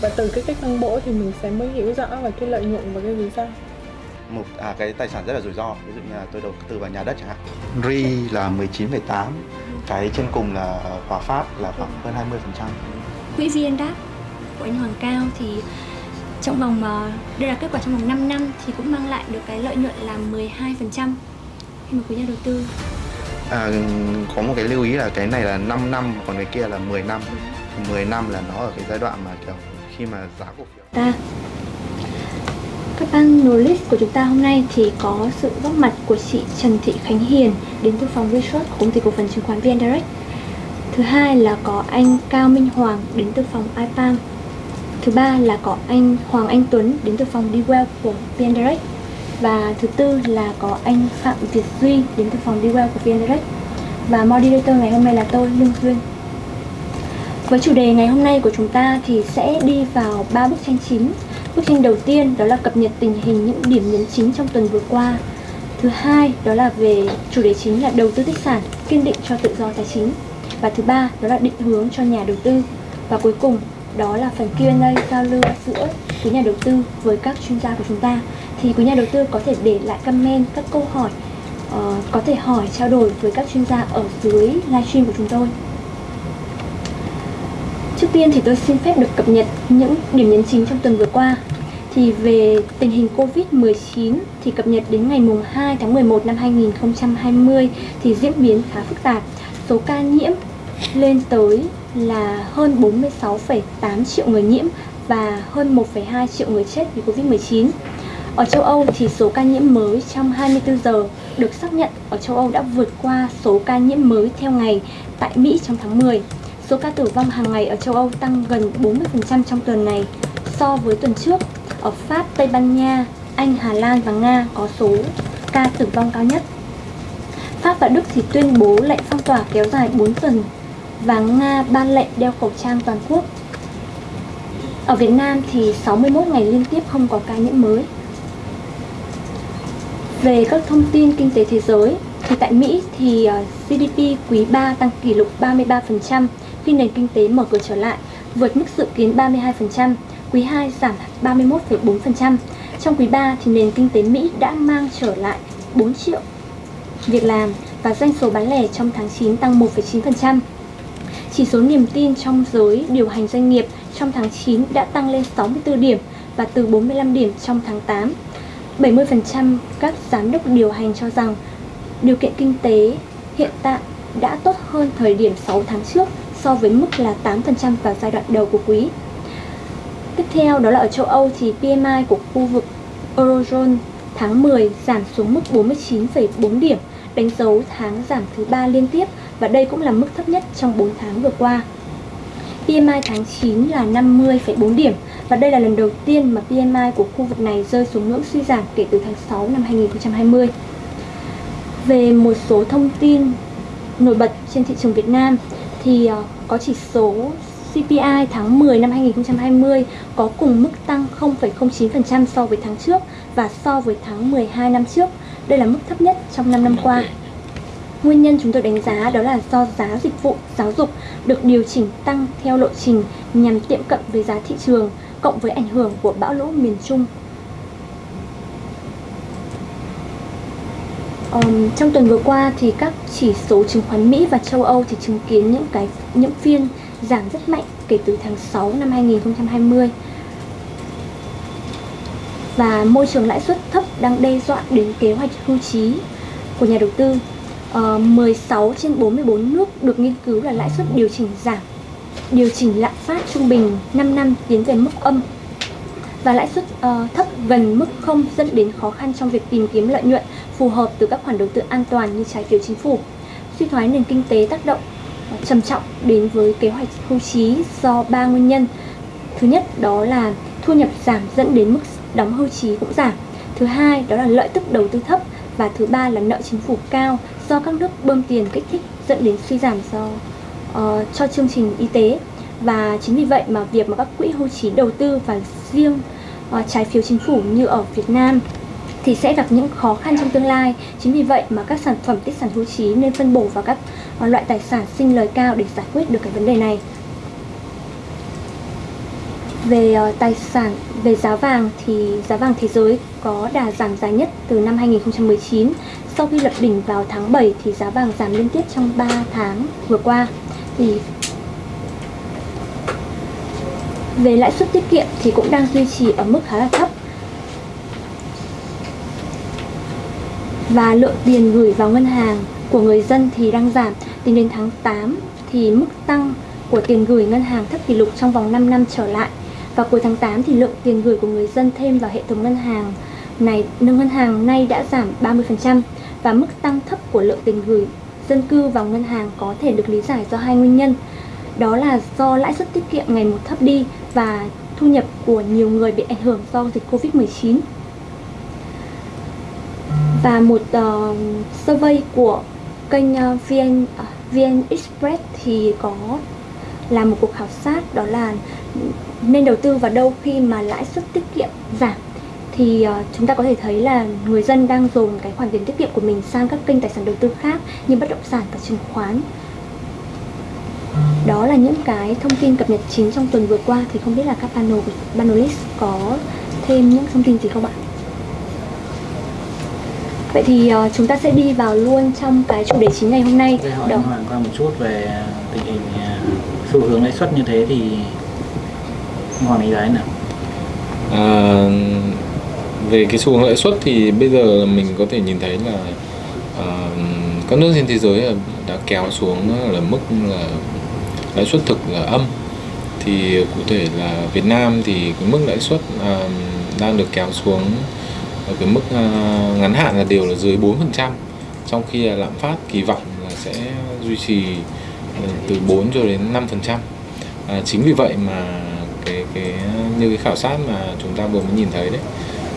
và từ cái cách phân bổ thì mình sẽ mới hiểu rõ về cái lợi nhuận và cái rủi ro. Một à, cái tài sản rất là rủi ro. Ví dụ như là tôi đầu tư vào nhà đất chẳng hạn. RI là 19,8 cái trên cùng là Hòa Phát là khoảng hơn 20 phần trăm. Quỹ VNDAP của anh Hoàng Cao thì trong vòng ờ, đây là kết quả trong vòng 5 năm thì cũng mang lại được cái lợi nhuận là 12% khi mà quý nhà đầu tư. À, có một cái lưu ý là cái này là 5 năm còn cái kia là 10 năm. 10 năm là nó ở cái giai đoạn mà kiểu khi mà giá cổ phiếu ta các panelist của chúng ta hôm nay thì có sự góp mặt của chị Trần Thị Khánh Hiền đến từ phòng research của công ty cổ phần chứng khoán VN Direct. Thứ hai là có anh Cao Minh Hoàng đến từ phòng ipam Thứ ba là có anh Hoàng Anh Tuấn đến từ phòng DWell của VN Direct. Và thứ tư là có anh Phạm Việt Duy đến từ phòng DWell của VN Direct. Và moderator ngày hôm nay là tôi, Lương Duyên. Với chủ đề ngày hôm nay của chúng ta thì sẽ đi vào ba bức tranh chính Bức tranh đầu tiên đó là cập nhật tình hình những điểm nhấn chính trong tuần vừa qua. Thứ hai đó là về chủ đề chính là đầu tư tích sản, kiên định cho tự do tài chính. Và thứ ba đó là định hướng cho nhà đầu tư. Và cuối cùng đó là phần Q&A giao lưu giữa quý nhà đầu tư với các chuyên gia của chúng ta. Thì quý nhà đầu tư có thể để lại comment các câu hỏi, uh, có thể hỏi trao đổi với các chuyên gia ở dưới livestream của chúng tôi. Trước tiên thì tôi xin phép được cập nhật những điểm nhấn chính trong tuần vừa qua. Thì về tình hình Covid-19 thì cập nhật đến ngày mùng 2 tháng 11 năm 2020 thì diễn biến khá phức tạp. Số ca nhiễm lên tới là hơn 46,8 triệu người nhiễm và hơn 1,2 triệu người chết vì Covid-19. Ở châu Âu thì số ca nhiễm mới trong 24 giờ được xác nhận ở châu Âu đã vượt qua số ca nhiễm mới theo ngày tại Mỹ trong tháng 10. Số ca tử vong hàng ngày ở châu Âu tăng gần 40% trong tuần này so với tuần trước. Ở Pháp, Tây Ban Nha, Anh, Hà Lan và Nga có số ca tử vong cao nhất. Pháp và Đức thì tuyên bố lệnh phong tỏa kéo dài 4 tuần và Nga ban lệnh đeo khẩu trang toàn quốc. Ở Việt Nam thì 61 ngày liên tiếp không có ca nhiễm mới. Về các thông tin kinh tế thế giới, thì tại Mỹ thì ờ, GDP quý 3 tăng kỷ lục 33%, khi nền kinh tế mở cửa trở lại, vượt mức dự kiến 32%, quý 2 giảm 31,4%. Trong quý 3 thì nền kinh tế Mỹ đã mang trở lại 4 triệu việc làm và doanh số bán lẻ trong tháng 9 tăng 1,9%. Chỉ số niềm tin trong giới điều hành doanh nghiệp trong tháng 9 đã tăng lên 64 điểm và từ 45 điểm trong tháng 8. 70% các giám đốc điều hành cho rằng điều kiện kinh tế hiện tại đã tốt hơn thời điểm 6 tháng trước so với mức là 8% vào giai đoạn đầu của quý. Tiếp theo đó là ở châu Âu thì PMI của khu vực Eurozone tháng 10 giảm xuống mức 49,4 điểm, đánh dấu tháng giảm thứ ba liên tiếp và đây cũng là mức thấp nhất trong 4 tháng vừa qua. PMI tháng 9 là 50,4 điểm và đây là lần đầu tiên mà PMI của khu vực này rơi xuống ngưỡng suy giảm kể từ tháng 6 năm 2020. Về một số thông tin nổi bật trên thị trường Việt Nam thì uh, có chỉ số CPI tháng 10 năm 2020 có cùng mức tăng 0,09% so với tháng trước và so với tháng 12 năm trước. Đây là mức thấp nhất trong 5 năm qua. Nguyên nhân chúng tôi đánh giá đó là do giá dịch vụ giáo dục được điều chỉnh tăng theo lộ trình nhằm tiệm cận với giá thị trường cộng với ảnh hưởng của bão lũ miền Trung Um, trong tuần vừa qua thì các chỉ số chứng khoán Mỹ và châu Âu thì chứng kiến những cái những phiên giảm rất mạnh kể từ tháng 6 năm 2020 và môi trường lãi suất thấp đang đe dọa đến kế hoạch hưu trí của nhà đầu tư. Ờ, uh, 16 trên 44 nước được nghiên cứu là lãi suất điều chỉnh giảm, điều chỉnh lạm phát trung bình 5 năm tiến về mức âm và lãi suất uh, thấp gần mức không dẫn đến khó khăn trong việc tìm kiếm lợi nhuận phù hợp từ các khoản đầu tư an toàn như trái phiếu chính phủ. Suy thoái nền kinh tế tác động uh, trầm trọng đến với kế hoạch hưu trí do ba nguyên nhân. Thứ nhất đó là thu nhập giảm dẫn đến mức đóng hưu trí cũng giảm. Thứ hai đó là lợi tức đầu tư thấp và thứ ba là nợ chính phủ cao do các nước bơm tiền kích thích dẫn đến suy giảm do uh, cho chương trình y tế và chính vì vậy mà việc mà các quỹ hưu trí đầu tư và riêng uh, trái phiếu chính phủ như ở Việt Nam thì sẽ gặp những khó khăn trong tương lai. Chính vì vậy mà các sản phẩm tích sản hưu trí nên phân bổ vào các uh, loại tài sản sinh lời cao để giải quyết được cái vấn đề này. Về uh, tài sản, về giá vàng thì giá vàng thế giới có đà giảm dài nhất từ năm 2019. Sau khi lập đỉnh vào tháng 7 thì giá vàng giảm liên tiếp trong 3 tháng vừa qua. Thì về lãi suất tiết kiệm thì cũng đang duy trì ở mức khá là thấp. Và lượng tiền gửi vào ngân hàng của người dân thì đang giảm. Tính đến tháng 8 thì mức tăng của tiền gửi ngân hàng thấp kỷ lục trong vòng 5 năm trở lại. và cuối tháng 8 thì lượng tiền gửi của người dân thêm vào hệ thống ngân hàng này, ngân hàng nay đã giảm 30% và mức tăng thấp của lượng tiền gửi dân cư vào ngân hàng có thể được lý giải do hai nguyên nhân. Đó là do lãi suất tiết kiệm ngày một thấp đi và thu nhập của nhiều người bị ảnh hưởng do dịch Covid-19. Và một uh, survey của kênh ờ, uh, VN, uh, ờ, VN Express thì có làm một cuộc khảo sát đó là nên đầu tư vào đâu khi mà lãi suất tiết kiệm giảm thì uh, chúng ta có thể thấy là người dân đang dồn cái khoản tiền tiết kiệm của mình sang các kênh tài sản đầu tư khác như bất động sản và chứng khoán đó là những cái thông tin cập nhật chính trong tuần vừa qua thì không biết là các panel panelist có thêm những thông tin gì không ạ? Vậy thì uh, chúng ta sẽ đi vào luôn trong cái chủ đề chính ngày hôm nay. Tôi hỏi Hoàng qua một chút về tình hình uh, xu hướng lãi suất như thế thì Hoàng đánh giá nào? À, về cái xu hướng lãi suất thì bây giờ mình có thể nhìn thấy là uh, các nước trên thế giới đã kéo xuống là mức là lãi suất thực là âm thì cụ thể là Việt Nam thì cái mức lãi suất uh, đang được kéo xuống ở cái mức uh, ngắn hạn là đều là dưới 4% trong khi là lạm phát kỳ vọng là sẽ duy trì ừ, từ 4 cho đến 5% à, chính vì vậy mà cái cái như cái khảo sát mà chúng ta vừa mới nhìn thấy đấy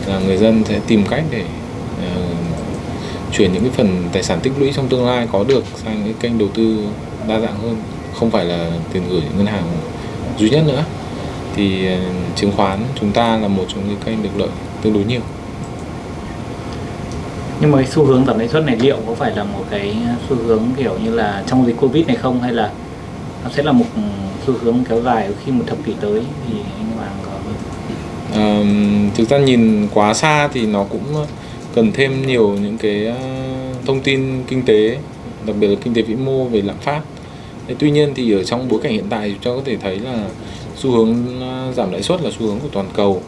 là người dân sẽ tìm cách để uh, chuyển những cái phần tài sản tích lũy trong tương lai có được sang những kênh đầu tư đa dạng hơn không phải là tiền gửi ngân hàng duy nhất nữa. Thì chứng khoán chúng ta là một trong những kênh được lợi tương đối nhiều. Nhưng mà cái xu hướng giảm lãi suất này liệu có phải là một cái xu hướng kiểu như là trong dịch covid này không? Hay là nó sẽ là một xu hướng kéo dài khi một thập kỷ tới thì anh Hoàng có à, thực ra nhìn quá xa thì nó cũng cần thêm nhiều những cái thông tin kinh tế đặc biệt là kinh tế vĩ mô về lạm phát Thế tuy nhiên thì ở trong bối cảnh hiện tại chúng ta có thể thấy là xu hướng à, giảm lãi suất là xu hướng của toàn cầu.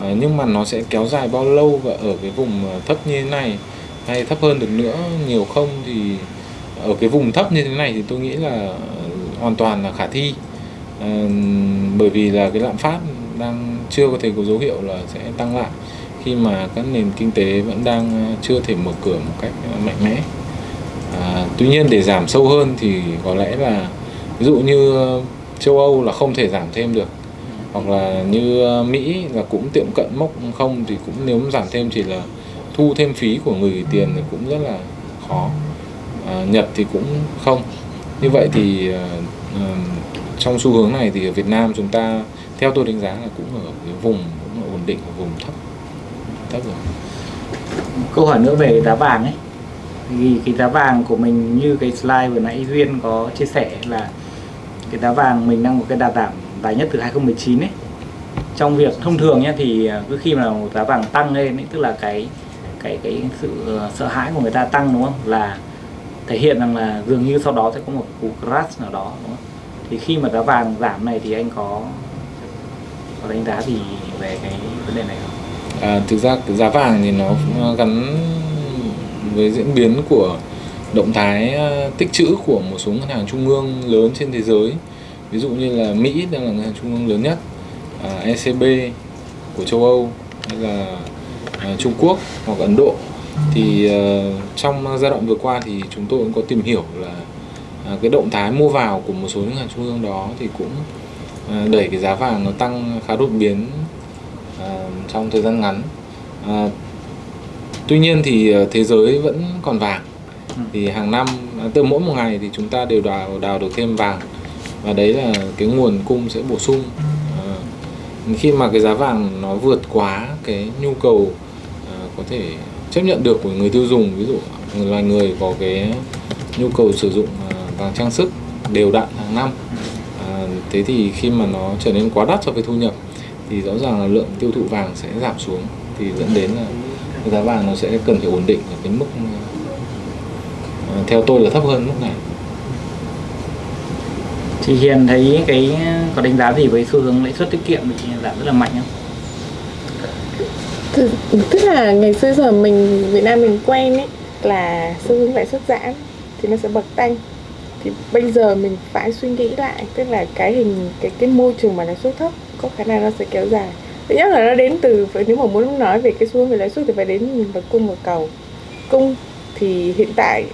À, nhưng mà nó sẽ kéo dài bao lâu và ở cái vùng à, thấp như thế này hay thấp hơn được nữa nhiều không thì ở cái vùng thấp như thế này thì tôi nghĩ là hoàn toàn là khả thi. À, bởi vì là cái lạm phát đang chưa có thể có dấu hiệu là sẽ tăng lại khi mà các nền kinh tế vẫn đang à, chưa thể mở cửa một cách mạnh mẽ à, tuy nhiên để giảm sâu hơn thì có lẽ là ví dụ như ờ, châu Âu là không thể giảm thêm được. Hoặc là như ờ, Mỹ là cũng tiệm cận mốc không thì cũng nếu giảm thêm chỉ là thu thêm phí của người tiền thì cũng rất là khó. À, Nhật thì cũng không. Như vậy thì uh, trong xu hướng này thì ở Việt Nam chúng ta theo tôi đánh giá là cũng ở cái vùng cũng ổn định ở vùng thấp thấp rồi. Câu hỏi nữa về giá vàng ấy vì cái giá vàng của mình như cái slide vừa nãy Duyên có chia sẻ là cái giá vàng mình đang có cái đà giảm dài nhất từ 2019 ấy trong việc thông thường nhé thì à, cứ khi mà giá vàng tăng lên ấy, tức là cái cái cái sự ờ, sợ hãi của người ta tăng đúng không là thể hiện rằng là dường như sau đó sẽ có một cú crash nào đó đúng không? thì khi mà giá vàng giảm này thì anh có có đánh giá gì về cái vấn đề này không? À, thực ra giá vàng thì nó ờ, gắn với diễn biến của động thái ờ, tích trữ của một số ngân hàng trung ương lớn trên thế giới. Ví dụ như là Mỹ đang là ngân hàng trung ương lớn nhất à, ECB của châu Âu hay là à, Trung Quốc hoặc Ấn Độ. Thì uh, trong giai đoạn vừa qua thì chúng tôi cũng có tìm hiểu là uh, cái động thái mua vào của một số ngân hàng trung ương đó thì cũng uh, đẩy cái giá vàng nó tăng khá đột biến uh, trong thời gian ngắn. Uh, tuy nhiên thì thế giới vẫn còn vàng. Thì hàng năm từ mỗi một ngày thì chúng ta đều đào đào được thêm vàng. Và đấy là cái nguồn cung sẽ bổ sung. À, khi mà cái giá vàng nó vượt quá cái nhu cầu à, có thể chấp nhận được của người tiêu dùng ví dụ loài người có cái nhu cầu sử dụng à, vàng trang sức đều đặn hàng năm à, thế thì khi mà nó trở nên quá đắt so với thu nhập thì rõ ràng là lượng tiêu thụ vàng sẽ giảm xuống. Thì dẫn đến là giá vàng nó sẽ cần phải ổn định ở cái mức ờ, theo tôi là thấp hơn mức này. Chị Hiền thấy cái có đánh giá gì với xu hướng lãi suất tiết kiệm bị giảm rất là mạnh không? Tức là ngày xưa giờ mình Việt Nam mình quen ấy là xu hướng lãi suất giảm thì nó sẽ bật tăng. Thì bây giờ mình phải suy nghĩ lại tức là cái hình cái cái môi trường mà lãi suất thấp có khả năng nó sẽ kéo dài thứ nhất là nó đến từ, nếu mà muốn nói về cái xu hướng về lãi suất thì phải đến nhìn vào cung và cầu. Cung thì hiện tại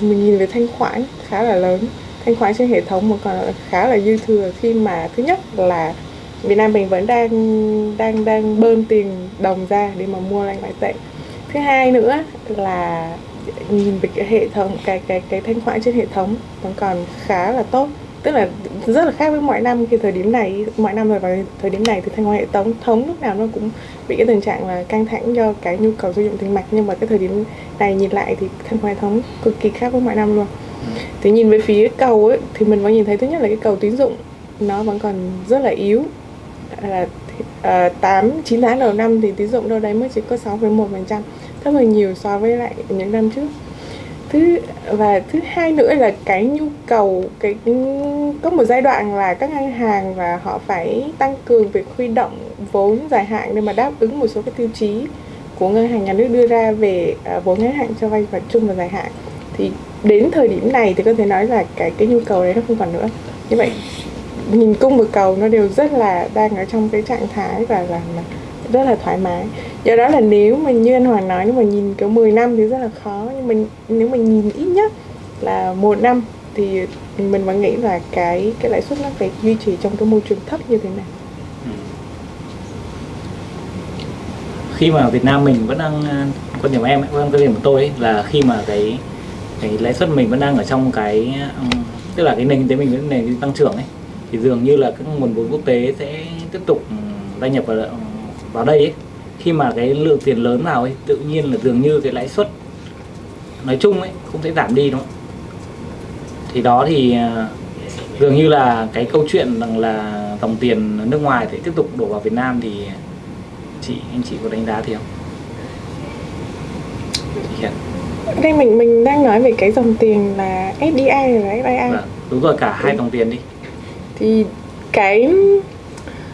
mình nhìn về thanh khoản khá là lớn. Thanh khoản trên hệ thống mà còn khá là dư thừa khi mà thứ nhất là Việt Nam mình vẫn đang đang đang bơm tiền đồng ra để mà mua lại ngoại tệ. Thứ hai nữa là nhìn về cái hệ thống, cái cái cái thanh khoản trên hệ thống vẫn còn khá là tốt tức là rất là khác với mọi năm khi thời điểm này. Mọi năm rồi vào thời điểm này thì thanh khoản hệ thống thống lúc nào nó cũng bị cái tình trạng là căng thẳng do cái nhu cầu sử dụng tiền mặt. Nhưng mà cái thời điểm này nhìn lại thì thanh khoản hệ thống cực kỳ khác với mọi năm luôn. Thì nhìn về phía cầu ấy thì mình vẫn nhìn thấy thứ nhất là cái cầu tín dụng nó vẫn còn rất là yếu. Là uh, 8 9 tháng đầu năm thì tín dụng đâu đấy mới chỉ có 6,1% thấp hơn nhiều so với lại những năm trước thứ và thứ hai nữa là cái nhu cầu cái ừ, có một giai đoạn là các ngân hàng và họ phải tăng cường việc huy động vốn dài hạn để mà đáp ứng một số cái tiêu chí của ngân hàng nhà nước đưa ra về uh, vốn ngắn hạn cho vay và chung và dài hạn. Thì đến thời điểm này thì có thể nói là cái cái nhu cầu đấy nó không còn nữa. Như vậy nhìn cung và cầu nó đều rất là đang ở trong cái trạng thái và là rất là thoải mái. Do đó là nếu mà như anh Hoàng nói nếu mà nhìn kiểu 10 năm thì rất là khó. Nhưng mình nếu mà nhìn ít nhất là một năm thì mình vẫn nghĩ là cái cái lãi suất nó phải duy trì trong cái môi trường thấp như thế này. Ừ. Khi mà Việt Nam mình vẫn đang quan điểm của em quan điểm của tôi ấy, là khi mà cái cái lãi suất mình vẫn đang ở trong cái tức là cái nền kinh tế mình vẫn nền tăng trưởng ấy thì dường như là các nguồn vốn quốc tế sẽ tiếp tục gia nhập vào vào đây ấy. khi mà cái lượng tiền lớn vào ấy tự nhiên là dường như cái lãi suất nói chung ấy cũng sẽ giảm đi đúng không thì đó thì dường như là cái câu chuyện rằng là dòng tiền nước ngoài sẽ tiếp tục đổ vào Việt Nam thì chị anh chị có đánh giá thì không? Hiện. đây mình mình đang nói về cái dòng tiền là FDI là FII Vâng, đúng rồi cả hai dòng tiền đi thì cái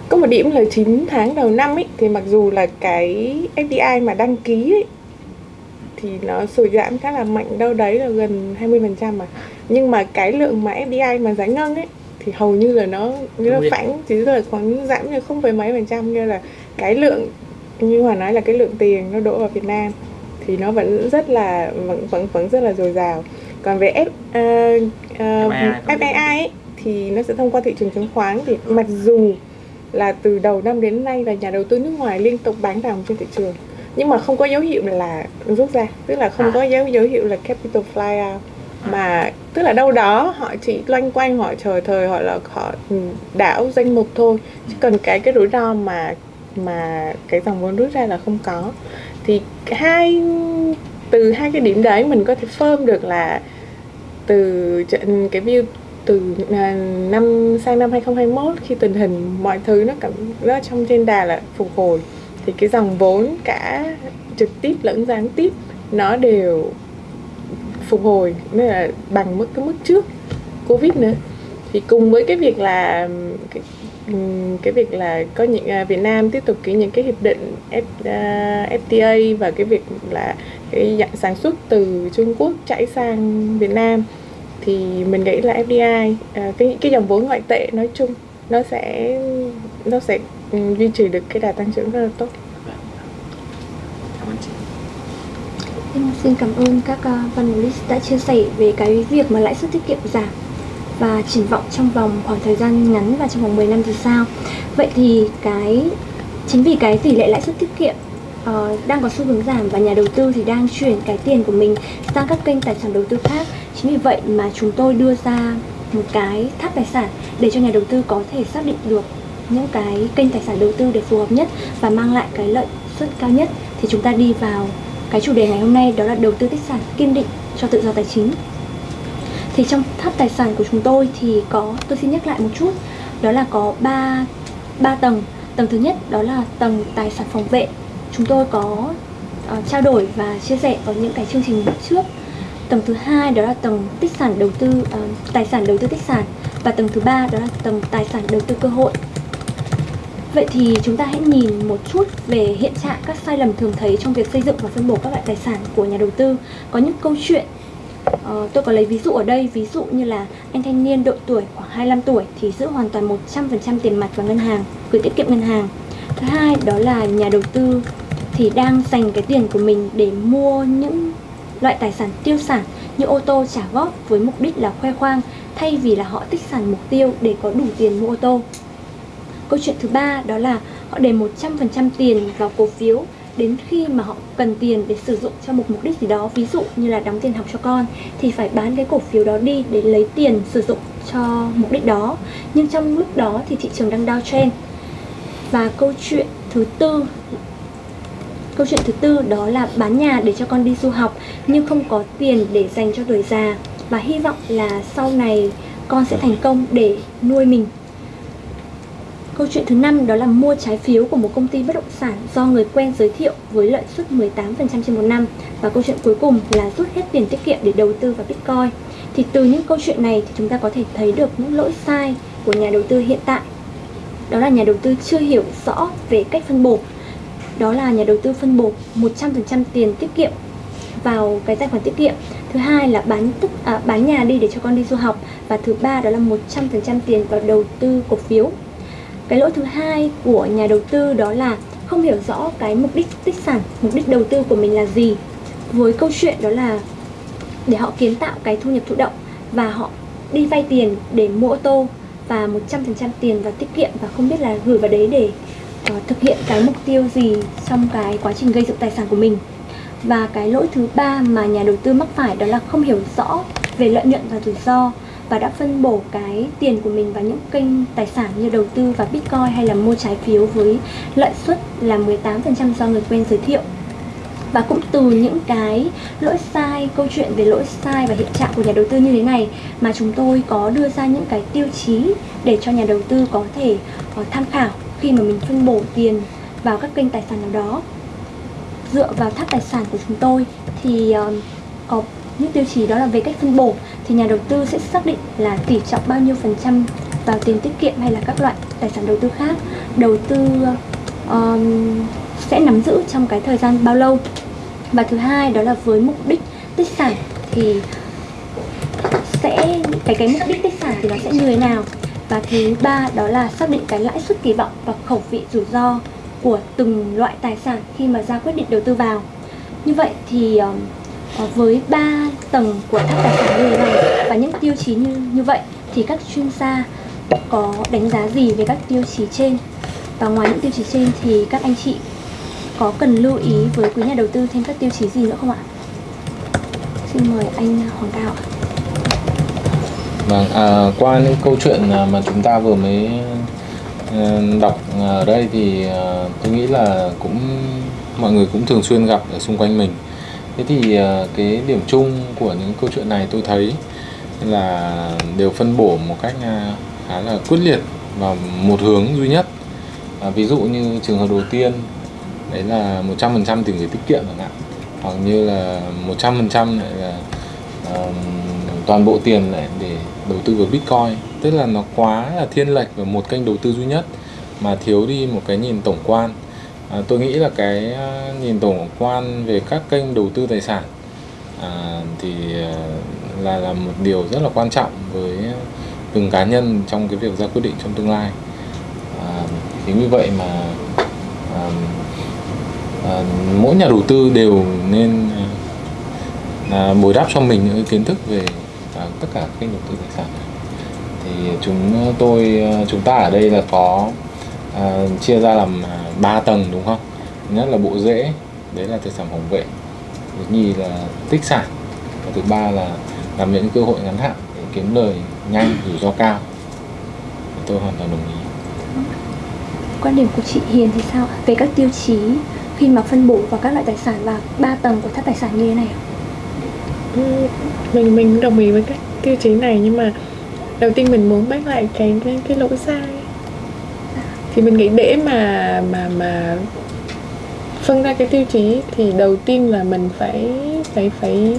có một điểm là 9 tháng đầu năm ấy thì mặc dù là cái FDI mà đăng ký ấy, thì nó sụt giảm khá là mạnh đâu đấy là gần 20% mà. Nhưng mà cái lượng mà FDI mà giải ngân ấy thì hầu như là nó như là phản chỉ là khoảng giảm như không phải mấy phần trăm. Như là cái lượng như hòa nói là cái lượng tiền nó đổ vào Việt Nam thì nó vẫn rất là vẫn vẫn vẫn rất là dồi dào. Còn về F, uh, uh, FAI ấy, thì nó sẽ thông qua thị trường chứng khoán. Thì mặc dù là từ đầu năm đến nay là nhà đầu tư nước ngoài liên tục bán đồng trên thị trường. Nhưng mà không có dấu hiệu là rút ra tức là không có dấu dấu hiệu là capital fly out. Mà tức là đâu đó họ chỉ loanh quanh họ chờ thời họ là họ đảo danh mục thôi. Chứ còn cái cái rủi ro mà mà cái dòng vốn rút ra là không có. Thì hai từ hai cái điểm đấy mình có thể firm được là từ cái view từ à, năm sang năm 2021 khi tình hình mọi thứ nó cảm nó trong trên đà là phục hồi thì cái dòng vốn cả trực tiếp lẫn gián tiếp nó đều phục hồi nên là bằng mức cái mức trước covid nữa. Thì cùng với cái việc là cái, cái việc là có những à, Việt Nam tiếp tục ký những cái hiệp định F, à, uh, FTA và cái việc là cái dạng sản xuất từ Trung Quốc chạy sang Việt Nam thì mình nghĩ là FDI à, cái cái dòng vốn ngoại tệ nói chung nó sẽ nó sẽ ừ, duy trì được cái đà tăng trưởng rất là tốt. Cảm ơn chị. Em xin cảm ơn các uh, panelist đã chia sẻ về cái việc mà lãi suất tiết kiệm giảm và triển vọng trong vòng khoảng thời gian ngắn và trong vòng 10 năm thì sao. Vậy thì cái chính vì cái tỷ lệ lãi suất tiết kiệm uh, đang có xu hướng giảm và nhà đầu tư thì đang chuyển cái tiền của mình sang các kênh tài sản đầu tư khác. Chính vì vậy mà chúng tôi đưa ra một cái tháp tài sản để cho nhà đầu tư có thể xác định được những cái kênh tài sản đầu tư để phù hợp nhất và mang lại cái lợi suất cao nhất. Thì chúng ta đi vào cái chủ đề ngày hôm nay đó là đầu tư tích sản kiên định cho tự do tài chính. Thì trong tháp tài sản của chúng tôi thì có tôi xin nhắc lại một chút đó là có 3 ba tầng. Tầng thứ nhất đó là tầng tài sản phòng vệ. Chúng tôi có uh, trao đổi và chia sẻ ở những cái chương trình trước. Tầng thứ hai đó là tầng tích sản đầu tư uh, tài sản đầu tư tích sản và tầng thứ ba đó là tầng tài sản đầu tư cơ hội. Vậy thì chúng ta hãy nhìn một chút về hiện trạng các sai lầm thường thấy trong việc xây dựng và phân bổ các loại tài sản của nhà đầu tư. Có những câu chuyện Uh, tôi có lấy ví dụ ở đây, ví dụ như là anh thanh niên độ tuổi khoảng 25 tuổi thì giữ hoàn toàn 100% tiền mặt vào ngân hàng, gửi tiết kiệm ngân hàng. Thứ hai đó là nhà đầu tư thì đang dành cái tiền của mình để mua những loại tài sản tiêu sản như ô tô trả góp với mục đích là khoe khoang thay vì là họ tích sản mục tiêu để có đủ tiền mua ô tô. Câu chuyện thứ ba đó là họ để 100% tiền vào cổ phiếu đến khi mà họ cần tiền để sử dụng cho một mục đích gì đó, ví dụ như là đóng tiền học cho con thì phải bán cái cổ phiếu đó đi để lấy tiền sử dụng cho mục đích đó nhưng trong lúc đó thì thị trường đang downtrend và câu chuyện thứ tư câu chuyện thứ tư đó là bán nhà để cho con đi du học, nhưng không có tiền để dành cho tuổi già và hy vọng là sau này con sẽ thành công để nuôi mình Câu chuyện thứ năm đó là mua trái phiếu của một công ty bất động sản do người quen giới thiệu với lợi suất 18% trên một năm. Và câu chuyện cuối cùng là rút hết tiền tiết kiệm để đầu tư vào Bitcoin. Thì từ những câu chuyện này thì chúng ta có thể thấy được những lỗi sai của nhà đầu tư hiện tại. Đó là nhà đầu tư chưa hiểu rõ về cách phân bổ. Đó là nhà đầu tư phân bổ 100% tiền tiết kiệm vào cái tài khoản tiết kiệm. Thứ hai là bán tức à, bán nhà đi để cho con đi du học. Và thứ ba đó là 100% tiền vào đầu tư cổ phiếu. Cái lỗi thứ hai của nhà đầu tư đó là không hiểu rõ cái mục đích tích sản mục đích đầu tư của mình là gì. Với câu chuyện đó là để họ kiến tạo cái thu nhập thụ động và họ đi vay tiền để mua ô tô và 100% tiền vào tiết kiệm và không biết là gửi vào đấy để thực hiện cái mục tiêu gì trong cái quá trình gây dựng tài sản của mình. Và cái lỗi thứ ba mà nhà đầu tư mắc phải đó là không hiểu rõ về lợi nhuận và rủi ro và đã phân bổ cái tiền của mình vào những kênh tài sản như đầu tư vào Bitcoin hay là mua trái phiếu với lợi suất là 18% do người quen giới thiệu. Và cũng từ những cái lỗi sai câu chuyện về lỗi sai và hiện trạng của nhà đầu tư như thế này mà chúng tôi có đưa ra những cái tiêu chí để cho nhà đầu tư có thể uh, tham khảo khi mà mình phân bổ tiền vào các kênh tài sản nào đó. Dựa vào tháp tài sản của chúng tôi thì uh, có những tiêu chí đó là về cách phân bổ thì nhà đầu tư sẽ xác định là tỷ trọng bao nhiêu phần trăm vào tiền tiết kiệm hay là các loại tài sản đầu tư khác. Đầu tư uh, sẽ nắm giữ trong cái thời gian bao lâu. Và thứ hai đó là với mục đích tích sản thì sẽ cái cái mục đích tích sản thì nó sẽ như thế nào? Và thứ ba đó là xác định cái lãi suất kỳ vọng và khẩu vị rủi ro của từng loại tài sản khi mà ra quyết định đầu tư vào như vậy thì ờ, với ba tầng của tháp tài sản như thế này và những tiêu chí như như vậy thì các chuyên gia có đánh giá gì về các tiêu chí trên và ngoài những tiêu chí trên thì các anh chị có cần lưu ý với quý nhà đầu tư thêm các tiêu chí gì nữa không ạ? Xin mời anh Hoàng Cao ạ. Vâng, à, qua những câu chuyện à, mà chúng ta vừa mới ờ, đọc ở đây thì à, tôi nghĩ là cũng mọi người cũng thường xuyên gặp ở xung quanh mình. Thế thì à, cái điểm chung của những câu chuyện này tôi thấy là đều phân bổ một cách khá là quyết liệt vào một hướng duy nhất. À, ví dụ như trường hợp đầu tiên đấy là 100% tiền gửi tiết kiệm chẳng hạn. Hoặc như là 100% lại là um, toàn bộ tiền lại để đầu tư vào Bitcoin. Tức là nó quá là thiên lệch vào một kênh đầu tư duy nhất mà thiếu đi một cái nhìn tổng quan. À, tôi nghĩ là cái à, nhìn tổng quan về các kênh đầu tư tài sản à, thì à, là là một điều rất là quan trọng với từng cá nhân trong cái việc ra quyết định trong tương lai. À, chính vì vậy mà à, à, mỗi nhà đầu tư đều nên à, à bồi đắp cho mình những kiến thức về à, tất cả kênh đầu tư tài sản thì chúng ờ, tôi ờ, chúng ta ở đây là có à, chia ra làm à, ba tầng đúng không? Nhất là bộ rễ đấy là tài sản phòng vệ. Thứ nhì là tích sản. Và thứ ba là làm những cơ hội ngắn hạn để kiếm lời nhanh rủi ro cao. Tôi hoàn toàn đồng ý. Quan điểm của chị Hiền thì sao về các tiêu chí khi mà phân bổ vào các loại tài sản và ba tầng của tháp tài sản như thế này ạ? Mình mình đồng ý với các tiêu chí này nhưng mà đầu tiên mình muốn bác lại cái cái, cái lỗi sai. Thì mình nghĩ để mà mà mà phân ra cái tiêu chí thì đầu tiên là mình phải phải phải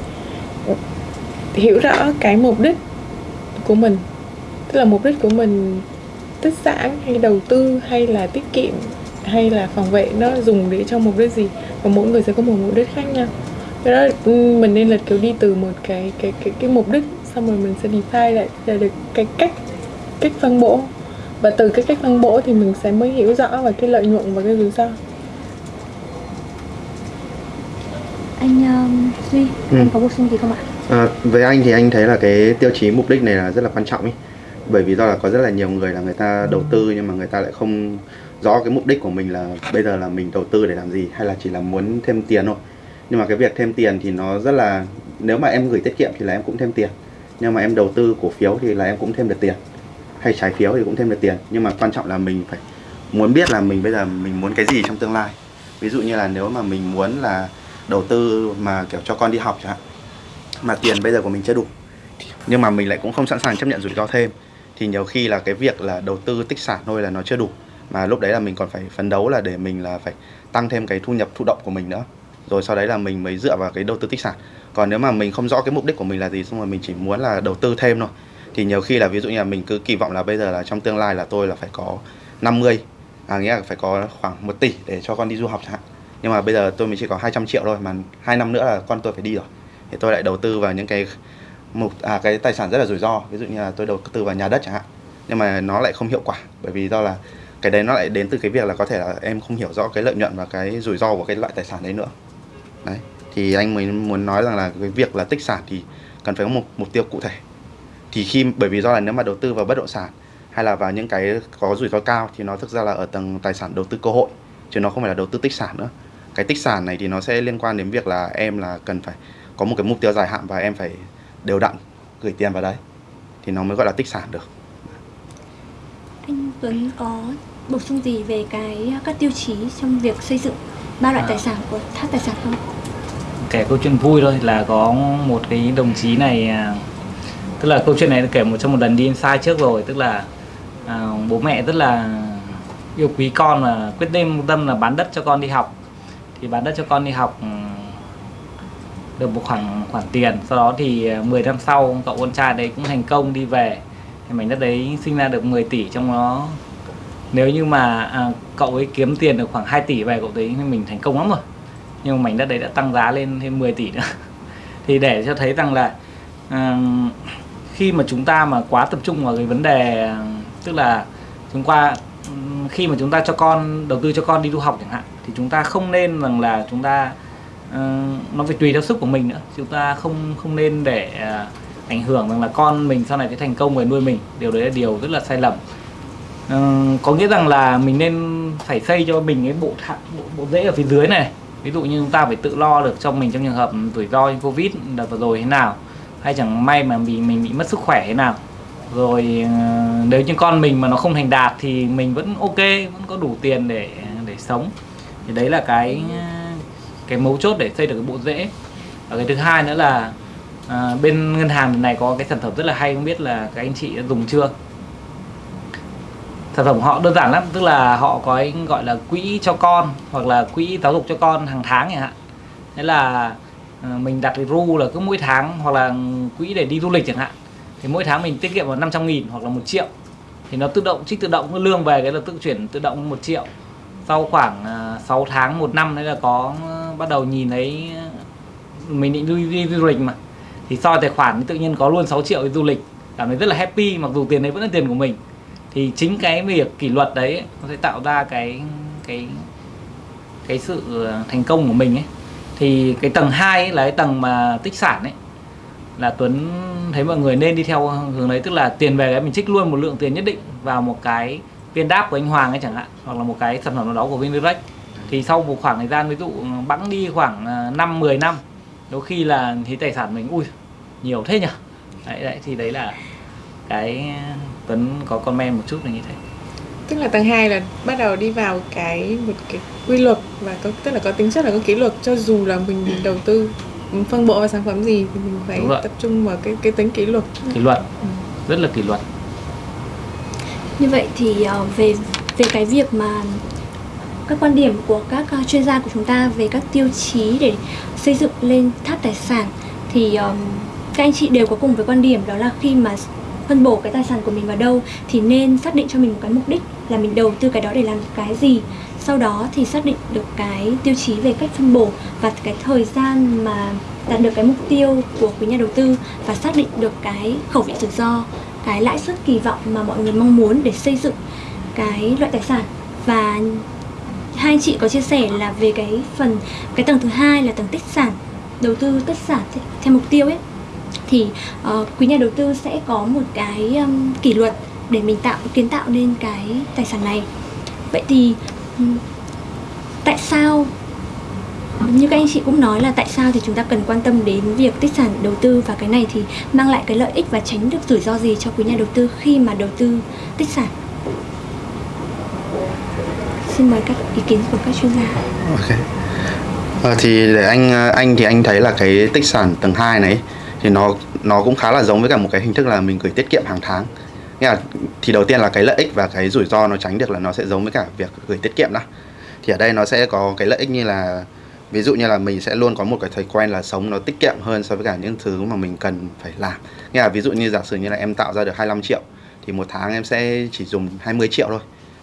hiểu rõ cái mục đích của mình. Tức là mục đích của mình tích sản hay đầu tư hay là tiết kiệm hay là phòng vệ nó dùng để cho mục đích gì? Và mỗi người sẽ có một mục đích khác nhau do đó ừ, mình nên là kiểu đi từ một cái cái cái cái mục đích xong rồi mình sẽ define lại ra được cái cách cách phân bổ. Và từ cái cách phân bổ thì mình sẽ mới hiểu rõ về cái lợi nhuận và cái rủi ro. Anh um, duy Ừ. anh có bổ sung gì không ạ? À, với anh thì anh thấy là cái tiêu chí mục đích này là rất là quan trọng ấy bởi vì do là có rất là nhiều người là người ta đầu tư nhưng mà người ta lại không rõ cái mục đích của mình là bây giờ là mình đầu tư để làm gì hay là chỉ là muốn thêm tiền thôi nhưng mà cái việc thêm tiền thì nó rất là, nếu mà em gửi tiết kiệm thì là em cũng thêm tiền. Nhưng mà em đầu tư cổ phiếu thì là em cũng thêm được tiền. Hay trái phiếu thì cũng thêm được tiền. Nhưng mà quan trọng là mình phải muốn biết là mình bây giờ mình muốn cái gì trong tương lai. Ví dụ như là nếu mà mình muốn là đầu tư mà, kiểu, cho con đi học chẳng hạn, mà tiền bây giờ của mình chưa đủ nhưng mà mình lại cũng không sẵn sàng chấp nhận rủi ro thêm, thì nhiều khi là cái việc là đầu tư tích sản thôi là nó chưa đủ. Mà lúc đấy là mình còn phải phấn đấu là để mình là phải tăng thêm cái thu nhập, thụ động của mình nữa rồi sau đấy là mình mới dựa vào cái đầu tư tích sản. Còn nếu mà mình không rõ cái mục đích của mình là gì, xong rồi mình chỉ muốn là đầu tư thêm thôi, thì nhiều khi là ví dụ như là mình cứ kỳ vọng là bây giờ là trong tương lai là tôi là phải có 50 à nghĩa là phải có khoảng 1 tỷ để cho con đi du học chẳng hạn. Nhưng mà bây giờ tôi mới chỉ có 200 triệu thôi, mà hai năm nữa là con tôi phải đi rồi. Thì tôi lại đầu tư vào những cái mục à cái tài sản rất là rủi ro. Ví dụ như là tôi đầu tư vào nhà đất chẳng hạn, nhưng mà nó lại không hiệu quả, bởi vì do là cái đấy nó lại đến từ cái việc là có thể là em không hiểu rõ cái lợi nhuận và cái rủi ro của cái loại tài sản đấy nữa đấy, thì anh mới muốn nói rằng là cái việc là tích sản thì cần phải có một mục tiêu cụ thể. Thì khi, bởi vì do là nếu mà đầu tư vào bất động sản hay là vào những cái có rủi ro cao thì nó thực ra là ở tầng tài sản đầu tư cơ hội, chứ nó không phải là đầu tư tích sản nữa. Cái tích sản này thì nó sẽ liên quan đến việc là em là cần phải có một cái mục tiêu dài hạn và em phải đều đặn gửi tiền vào đấy. Thì nó mới gọi là tích sản được. Anh Tuấn có bổ sung gì về cái các tiêu chí trong việc xây dựng? Ba loại À. tài sản của tháp tài sản không? Kể câu chuyện vui thôi là có một cái đồng chí này à, tức là câu chuyện này kể một trong một lần đi inside trước rồi tức là à, bố mẹ rất là yêu quý con và quyết định tâm là bán đất cho con đi học. Thì bán đất cho con đi học ừ, được một khoản khoản tiền. Sau đó thì à, 10 năm sau cậu con trai đấy cũng thành công đi về. Thì mảnh đất đấy sinh ra được 10 tỷ trong đó nếu như mà à, cậu ấy kiếm tiền được khoảng 2 tỷ về cậu thấy mình thành công lắm rồi. Nhưng mà mảnh đất đấy đã tăng giá lên thêm 10 tỷ nữa. Thì để cho thấy rằng là à, khi mà chúng ta mà quá tập trung vào cái vấn đề à, tức là chúng qua khi mà chúng ta cho con đầu tư cho con đi du học chẳng hạn thì chúng ta không nên rằng là chúng ta uh, nó phải tùy theo sức của mình nữa. Chúng ta không không nên để uh, ảnh hưởng rằng là con mình sau này sẽ thành công về nuôi mình. Điều đấy là điều rất là sai lầm. Ờ, có nghĩa rằng là mình nên phải xây cho mình cái bộ thạ, bộ, bộ rễ ở phía dưới này. Ví dụ như chúng ta phải tự lo được cho mình trong trường hợp rủi ro như covid đợt vừa rồi thế nào hay chẳng may mà mình mình bị mất sức khỏe thế nào. Rồi ờ, nếu như con mình mà nó không thành đạt thì mình vẫn ok vẫn có đủ tiền để để sống. Thì đấy là cái cái mấu chốt để xây được cái bộ rễ. Và cái thứ hai nữa là à, bên ngân hàng này có cái sản phẩm rất là hay không biết là các anh chị đã dùng chưa? Sản phẩm họ đơn giản lắm tức là họ có cái gọi là quỹ cho con hoặc là quỹ giáo dục cho con hàng tháng chẳng hạn. Thế là ờ, mình đặt cái ru là cứ mỗi tháng hoặc là quỹ để đi du lịch chẳng hạn. Thì mỗi tháng mình tiết kiệm vào 500 nghìn hoặc là một triệu. Thì nó tự động trích tự động lương về cái là tự chuyển tự động một triệu. Sau khoảng ờ, 6 tháng một năm đấy là có ờ, bắt đầu nhìn thấy mình định đi, đi, đi du lịch mà. Thì soi tài khoản thì tự nhiên có luôn 6 triệu đi du lịch. Cảm thấy rất là happy mặc dù tiền đấy vẫn là tiền của mình thì chính cái việc kỷ luật đấy nó sẽ tạo ra cái cái cái sự ờ, thành công của mình ấy. Thì cái tầng 2 ấy là cái tầng mà tích sản ấy là Tuấn thấy mọi người nên đi theo hướng đấy tức là tiền về cái mình trích luôn một lượng tiền nhất định vào một cái viên đáp của anh Hoàng ấy chẳng hạn hoặc là một cái sản phẩm nào đó của Vindirect thì sau một khoảng thời gian ví dụ ừ, bẵng đi khoảng ờ, 5 10 năm đôi khi là thì tài sản mình ui nhiều thế nhỉ đấy, đấy thì đấy là cái Tuấn có comment một chút là như thế? Tức là tầng 2 là bắt đầu đi vào cái một cái quy luật và có tức là có tính chất là có kỷ luật cho dù là mình đầu tư phân bổ vào sản phẩm gì thì mình phải tập trung vào cái cái tính kỷ luật. Kỷ luật. Rất là kỷ luật. Như vậy thì ờ, về về cái việc mà các quan điểm của các uh, chuyên gia của chúng ta về các tiêu chí để xây dựng lên tháp tài sản thì các anh chị đều có cùng với quan điểm đó là khi mà phân bổ cái tài sản của mình vào đâu thì nên xác định cho mình một cái mục đích là mình đầu tư cái đó để làm cái gì. Sau đó thì xác định được cái tiêu chí về cách phân bổ và cái thời gian mà đạt được cái mục tiêu của quý nhà đầu tư và xác định được cái khẩu vị rủi ro, cái lãi suất kỳ vọng mà mọi người mong muốn để xây dựng cái loại tài sản. Và hai chị có chia sẻ là về cái phần, cái tầng thứ hai là tầng tích sản, đầu tư tích sản theo mục tiêu ấy thì uh, quý nhà đầu tư sẽ có một cái um, kỷ luật để mình tạo kiến tạo nên cái tài sản này. Vậy thì um, tại sao như các anh chị cũng nói là tại sao thì chúng ta cần quan tâm đến việc tích sản đầu tư và cái này thì mang lại cái lợi ích và tránh được rủi ro gì cho quý nhà đầu tư khi mà đầu tư tích sản? Xin mời các ý kiến của các chuyên gia. Okay. à, thì để anh anh thì anh thấy là cái tích sản tầng 2 này thì nó nó cũng khá là giống với cả một cái hình thức là mình gửi tiết kiệm hàng tháng. Nghĩa là thì đầu tiên là cái lợi ích và cái rủi ro nó tránh được là nó sẽ giống với cả việc gửi tiết kiệm đó. Thì ở đây nó sẽ có cái lợi ích như là, ví dụ như là mình sẽ luôn có một cái thói quen là sống nó tiết kiệm hơn so với cả những thứ mà mình cần phải làm. Nghĩa là ví dụ như giả sử như là em tạo ra được 25 triệu, thì một tháng em sẽ chỉ dùng 20 triệu thôi.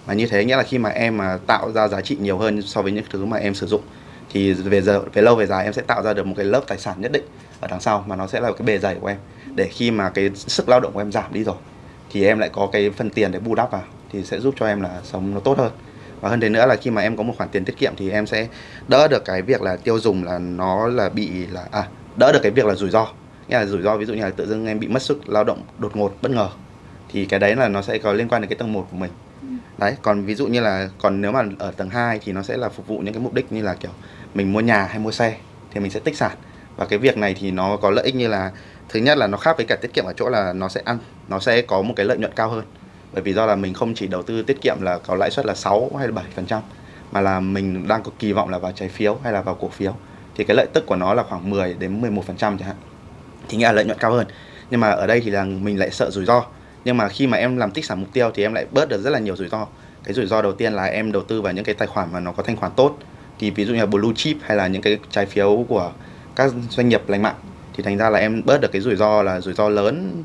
Mà như thế nghĩa là khi mà em mà tạo ra giá trị nhiều hơn so với những thứ mà em sử dụng, thì về giờ, về lâu về dài em sẽ tạo ra được một cái lớp tài sản nhất định ở đằng sau mà nó sẽ là cái bề dày của em. Để khi mà cái sức lao động của em giảm đi rồi thì em lại có cái phần tiền để bù đắp vào thì sẽ giúp cho em là sống nó tốt hơn. Và hơn thế nữa là khi mà em có một khoản tiền tiết kiệm thì em sẽ đỡ được cái việc là tiêu dùng là nó là bị là à đỡ được cái việc là rủi ro. Nghĩa là rủi ro ví dụ như là tự dưng em bị mất sức lao động đột ngột bất ngờ thì cái đấy là nó sẽ có liên quan đến cái tầng 1 của mình. Đấy còn ví dụ như là còn nếu mà ở tầng 2 thì nó sẽ là phục vụ những cái mục đích như là kiểu mình mua nhà hay mua xe thì mình sẽ tích sản và cái việc này thì nó có lợi ích như là, thứ nhất là nó khác với cả tiết kiệm ở chỗ là nó sẽ ăn, nó sẽ có một cái lợi nhuận cao hơn. Bởi vì do là mình không chỉ đầu tư tiết kiệm là có lãi suất là 6 hay là 7 phần trăm, mà là mình đang có kỳ vọng là vào trái phiếu hay là vào cổ phiếu. Thì cái lợi tức của nó là khoảng 10 đến 11 phần trăm chẳng hạn. Thì nghĩa là lợi nhuận cao hơn. Nhưng mà ở đây thì là mình lại sợ rủi ro. Nhưng mà khi mà em làm tích sản mục tiêu thì em lại bớt được rất là nhiều rủi ro. Cái rủi ro đầu tiên là em đầu tư vào những cái tài khoản mà nó có thanh khoản tốt. Thì ví dụ như là blue chip hay là những cái trái phiếu của các doanh nghiệp lành mạnh, thì thành ra là em bớt được cái rủi ro là rủi ro lớn,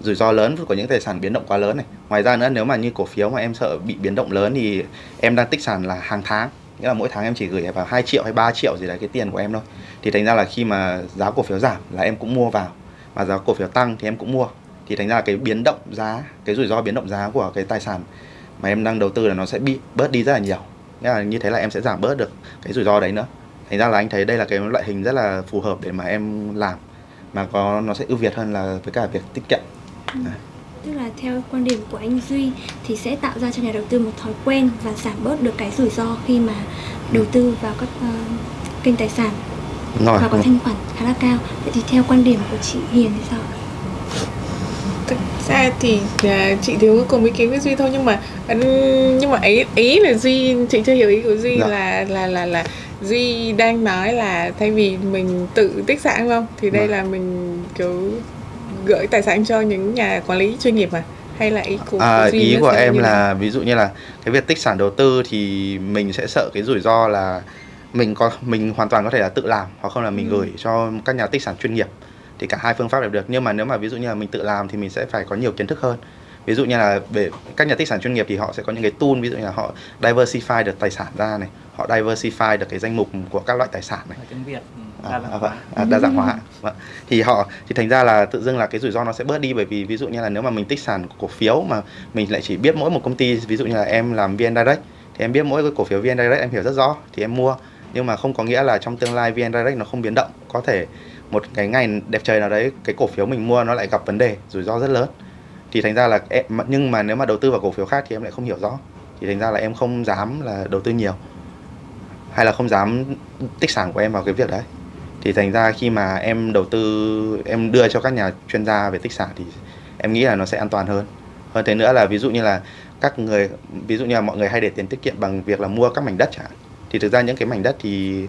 rủi ro lớn của những tài sản biến động quá lớn này. Ngoài ra nữa, nếu mà như cổ phiếu mà em sợ bị biến động lớn thì em đang tích sản là hàng tháng. Nghĩa là mỗi tháng em chỉ gửi vào 2 triệu hay 3 triệu gì đấy cái tiền của em thôi. Thì thành ra là khi mà giá cổ phiếu giảm là em cũng mua vào. Mà giá cổ phiếu tăng thì em cũng mua. Thì thành ra là cái biến động giá, cái rủi ro biến động giá của cái tài sản mà em đang đầu tư là nó sẽ bị bớt đi rất là nhiều. Nghĩa là như thế là em sẽ giảm bớt được cái rủi ro đấy nữa thành ra là anh thấy đây là cái loại hình rất là phù hợp để mà em làm mà có nó sẽ ưu việt hơn là với cả việc tiết kiệm. Ừ. tức là theo quan điểm của anh Duy thì sẽ tạo ra cho nhà đầu tư một thói quen và giảm bớt được cái rủi ro khi mà đầu tư vào các uh, kênh tài sản rồi, và có thanh khoản khá là cao. Vậy thì theo quan điểm của chị Hiền thì sao thực ra thì uh, chị thiếu cùng ý kiến với duy thôi nhưng mà nhưng mà ý ý là duy chị chưa hiểu ý của duy dạ. là là là là duy đang nói là thay vì mình tự tích sản không thì đây vâng. là mình kiểu gửi tài sản cho những nhà quản lý chuyên nghiệp mà hay là ý của, à, của duy ý của em là nào? ví dụ như là cái việc tích sản đầu tư thì mình sẽ sợ cái rủi ro là mình có mình hoàn toàn có thể là tự làm hoặc không là mình ừ. gửi cho các nhà tích sản chuyên nghiệp thì cả hai phương pháp đều được nhưng mà nếu mà ví dụ như là mình tự làm thì mình sẽ phải có nhiều kiến thức hơn ví dụ như là về các nhà tích sản chuyên nghiệp thì họ sẽ có những cái tool ví dụ như là họ diversify được tài sản ra này họ diversify được cái danh mục của các loại tài sản này. Tiếng Việt ừ, à, à, à, đa dạng hóa. Vâng. thì họ thì thành ra là tự dưng là cái rủi ro nó sẽ bớt đi bởi vì ví dụ như là nếu mà mình tích sản cổ phiếu mà mình lại chỉ biết mỗi một công ty ví dụ như là em làm vn direct thì em biết mỗi cái cổ phiếu vn direct em hiểu rất rõ thì em mua. Nhưng mà không có nghĩa là trong tương lai vn direct nó không biến động. Có thể một cái ngày đẹp trời nào đấy cái cổ phiếu mình mua nó lại gặp vấn đề rủi ro rất lớn thì thành ra là em, nhưng mà nếu mà đầu tư vào cổ phiếu khác thì em lại không hiểu rõ. Thì thành ra là em không dám là đầu tư nhiều. Hay là không dám tích sản của em vào cái việc đấy. Thì thành ra khi mà em đầu tư em đưa cho các nhà chuyên gia về tích sản thì em nghĩ là nó sẽ an toàn hơn. Hơn thế nữa là ví dụ như là các người ví dụ như là mọi người hay để tiền tiết kiệm bằng việc là mua các mảnh đất chẳng thì thực ra những cái mảnh đất thì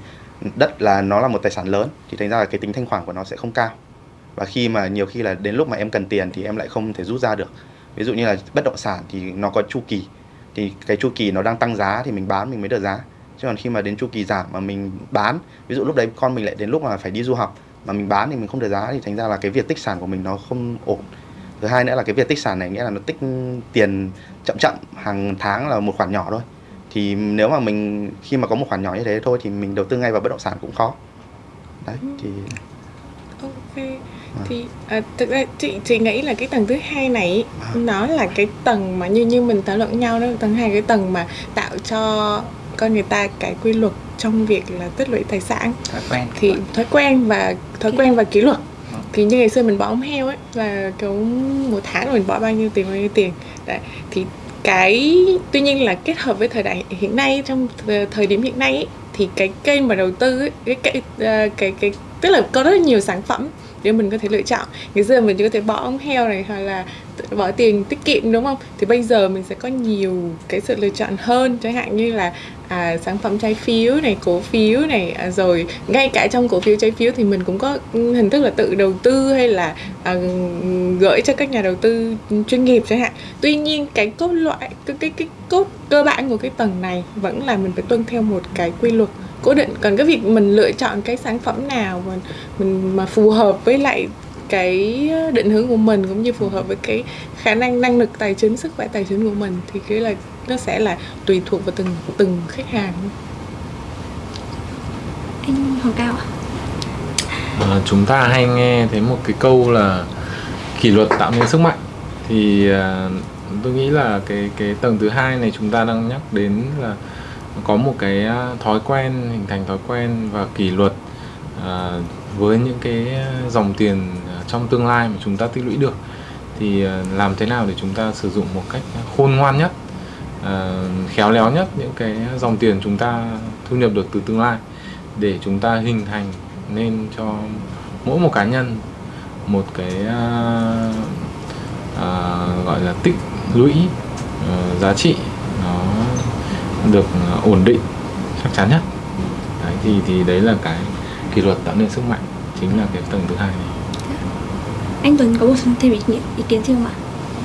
đất là nó là một tài sản lớn. Thì thành ra là cái tính thanh khoản của nó sẽ không cao và khi mà nhiều khi là đến lúc mà em cần tiền thì em lại không thể rút ra được. Ví dụ như là bất động sản thì nó có chu kỳ. Thì cái chu kỳ nó đang tăng giá thì mình bán, mình mới được giá. Chứ còn khi mà đến chu kỳ giảm mà mình bán, ví dụ lúc đấy con mình lại đến lúc mà phải đi du học mà mình bán thì mình không được giá, thì thành ra là cái việc tích sản của mình nó không ổn. Thứ hai nữa là cái việc tích sản này nghĩa là nó tích tiền chậm chậm, hàng tháng là một khoản nhỏ thôi. Thì nếu mà mình, khi mà có một khoản nhỏ như thế thôi thì mình đầu tư ngay vào bất động sản cũng khó. Đấy, thì ok thì à, thực ra chị chị nghĩ là cái tầng thứ hai này ý, nó là cái tầng mà như như mình thảo luận nhau đó tầng hai cái tầng mà tạo cho con người ta cái quy luật trong việc là tích lũy tài sản. Thói quen. Thì thói quen và thói quen và kỷ luật. Thì như ngày xưa mình bỏ ống heo ấy là kiểu một tháng mình bỏ bao nhiêu tiền bao nhiêu tiền. Đấy thì cái tuy nhiên là kết hợp với thời đại hiện nay trong thời, thời điểm hiện nay ấy, thì cái kênh mà đầu tư ấy, cái cái cái, cái cái tức là có rất là nhiều sản phẩm để mình có thể lựa chọn. Ngày xưa mình chỉ có thể bỏ ống heo này hoặc là bỏ tiền tiết kiệm, đúng không? Thì bây giờ mình sẽ có nhiều cái sự lựa chọn hơn. Chẳng hạn như là à, sản phẩm trái phiếu này cổ phiếu này à, rồi ngay cả trong cổ phiếu trái phiếu thì mình cũng có hình thức là tự đầu tư hay là à, gửi cho các nhà đầu tư chuyên nghiệp chẳng hạn. Tuy nhiên cái cốt loại cái cái cái cốt cơ bản của cái tầng này vẫn là mình phải tuân theo một cái quy luật cố định. Còn cái việc mình lựa chọn cái sản phẩm nào mà mình mà phù hợp với lại cái định hướng của mình cũng như phù hợp với cái khả năng năng lực tài chính sức khỏe tài chính của mình thì cái là nó sẽ là tùy thuộc vào từng từng khách hàng. Anh Hoàng Cao ạ. À, chúng ta hay nghe thấy một cái câu là kỷ luật tạo nên sức mạnh. Thì à, tôi nghĩ là cái cái tầng thứ hai này chúng ta đang nhắc đến là có một cái à, thói quen hình thành thói quen và kỷ luật à, với những cái dòng tiền trong tương lai mà chúng ta tích lũy được thì ờ, làm thế nào để chúng ta sử dụng một cách khôn ngoan nhất ờ, khéo léo nhất những cái dòng tiền chúng ta thu nhập được từ tương lai để chúng ta hình thành nên cho mỗi một cá nhân một cái uh, uh, gọi là tích lũy uh, giá trị nó được ổn định chắc chắn nhất. Đấy, thì thì đấy là cái kỷ luật tạo nên sức mạnh chính là cái tầng thứ hai này anh Tuấn có bổ sung thêm ý, ý kiến gì không ạ?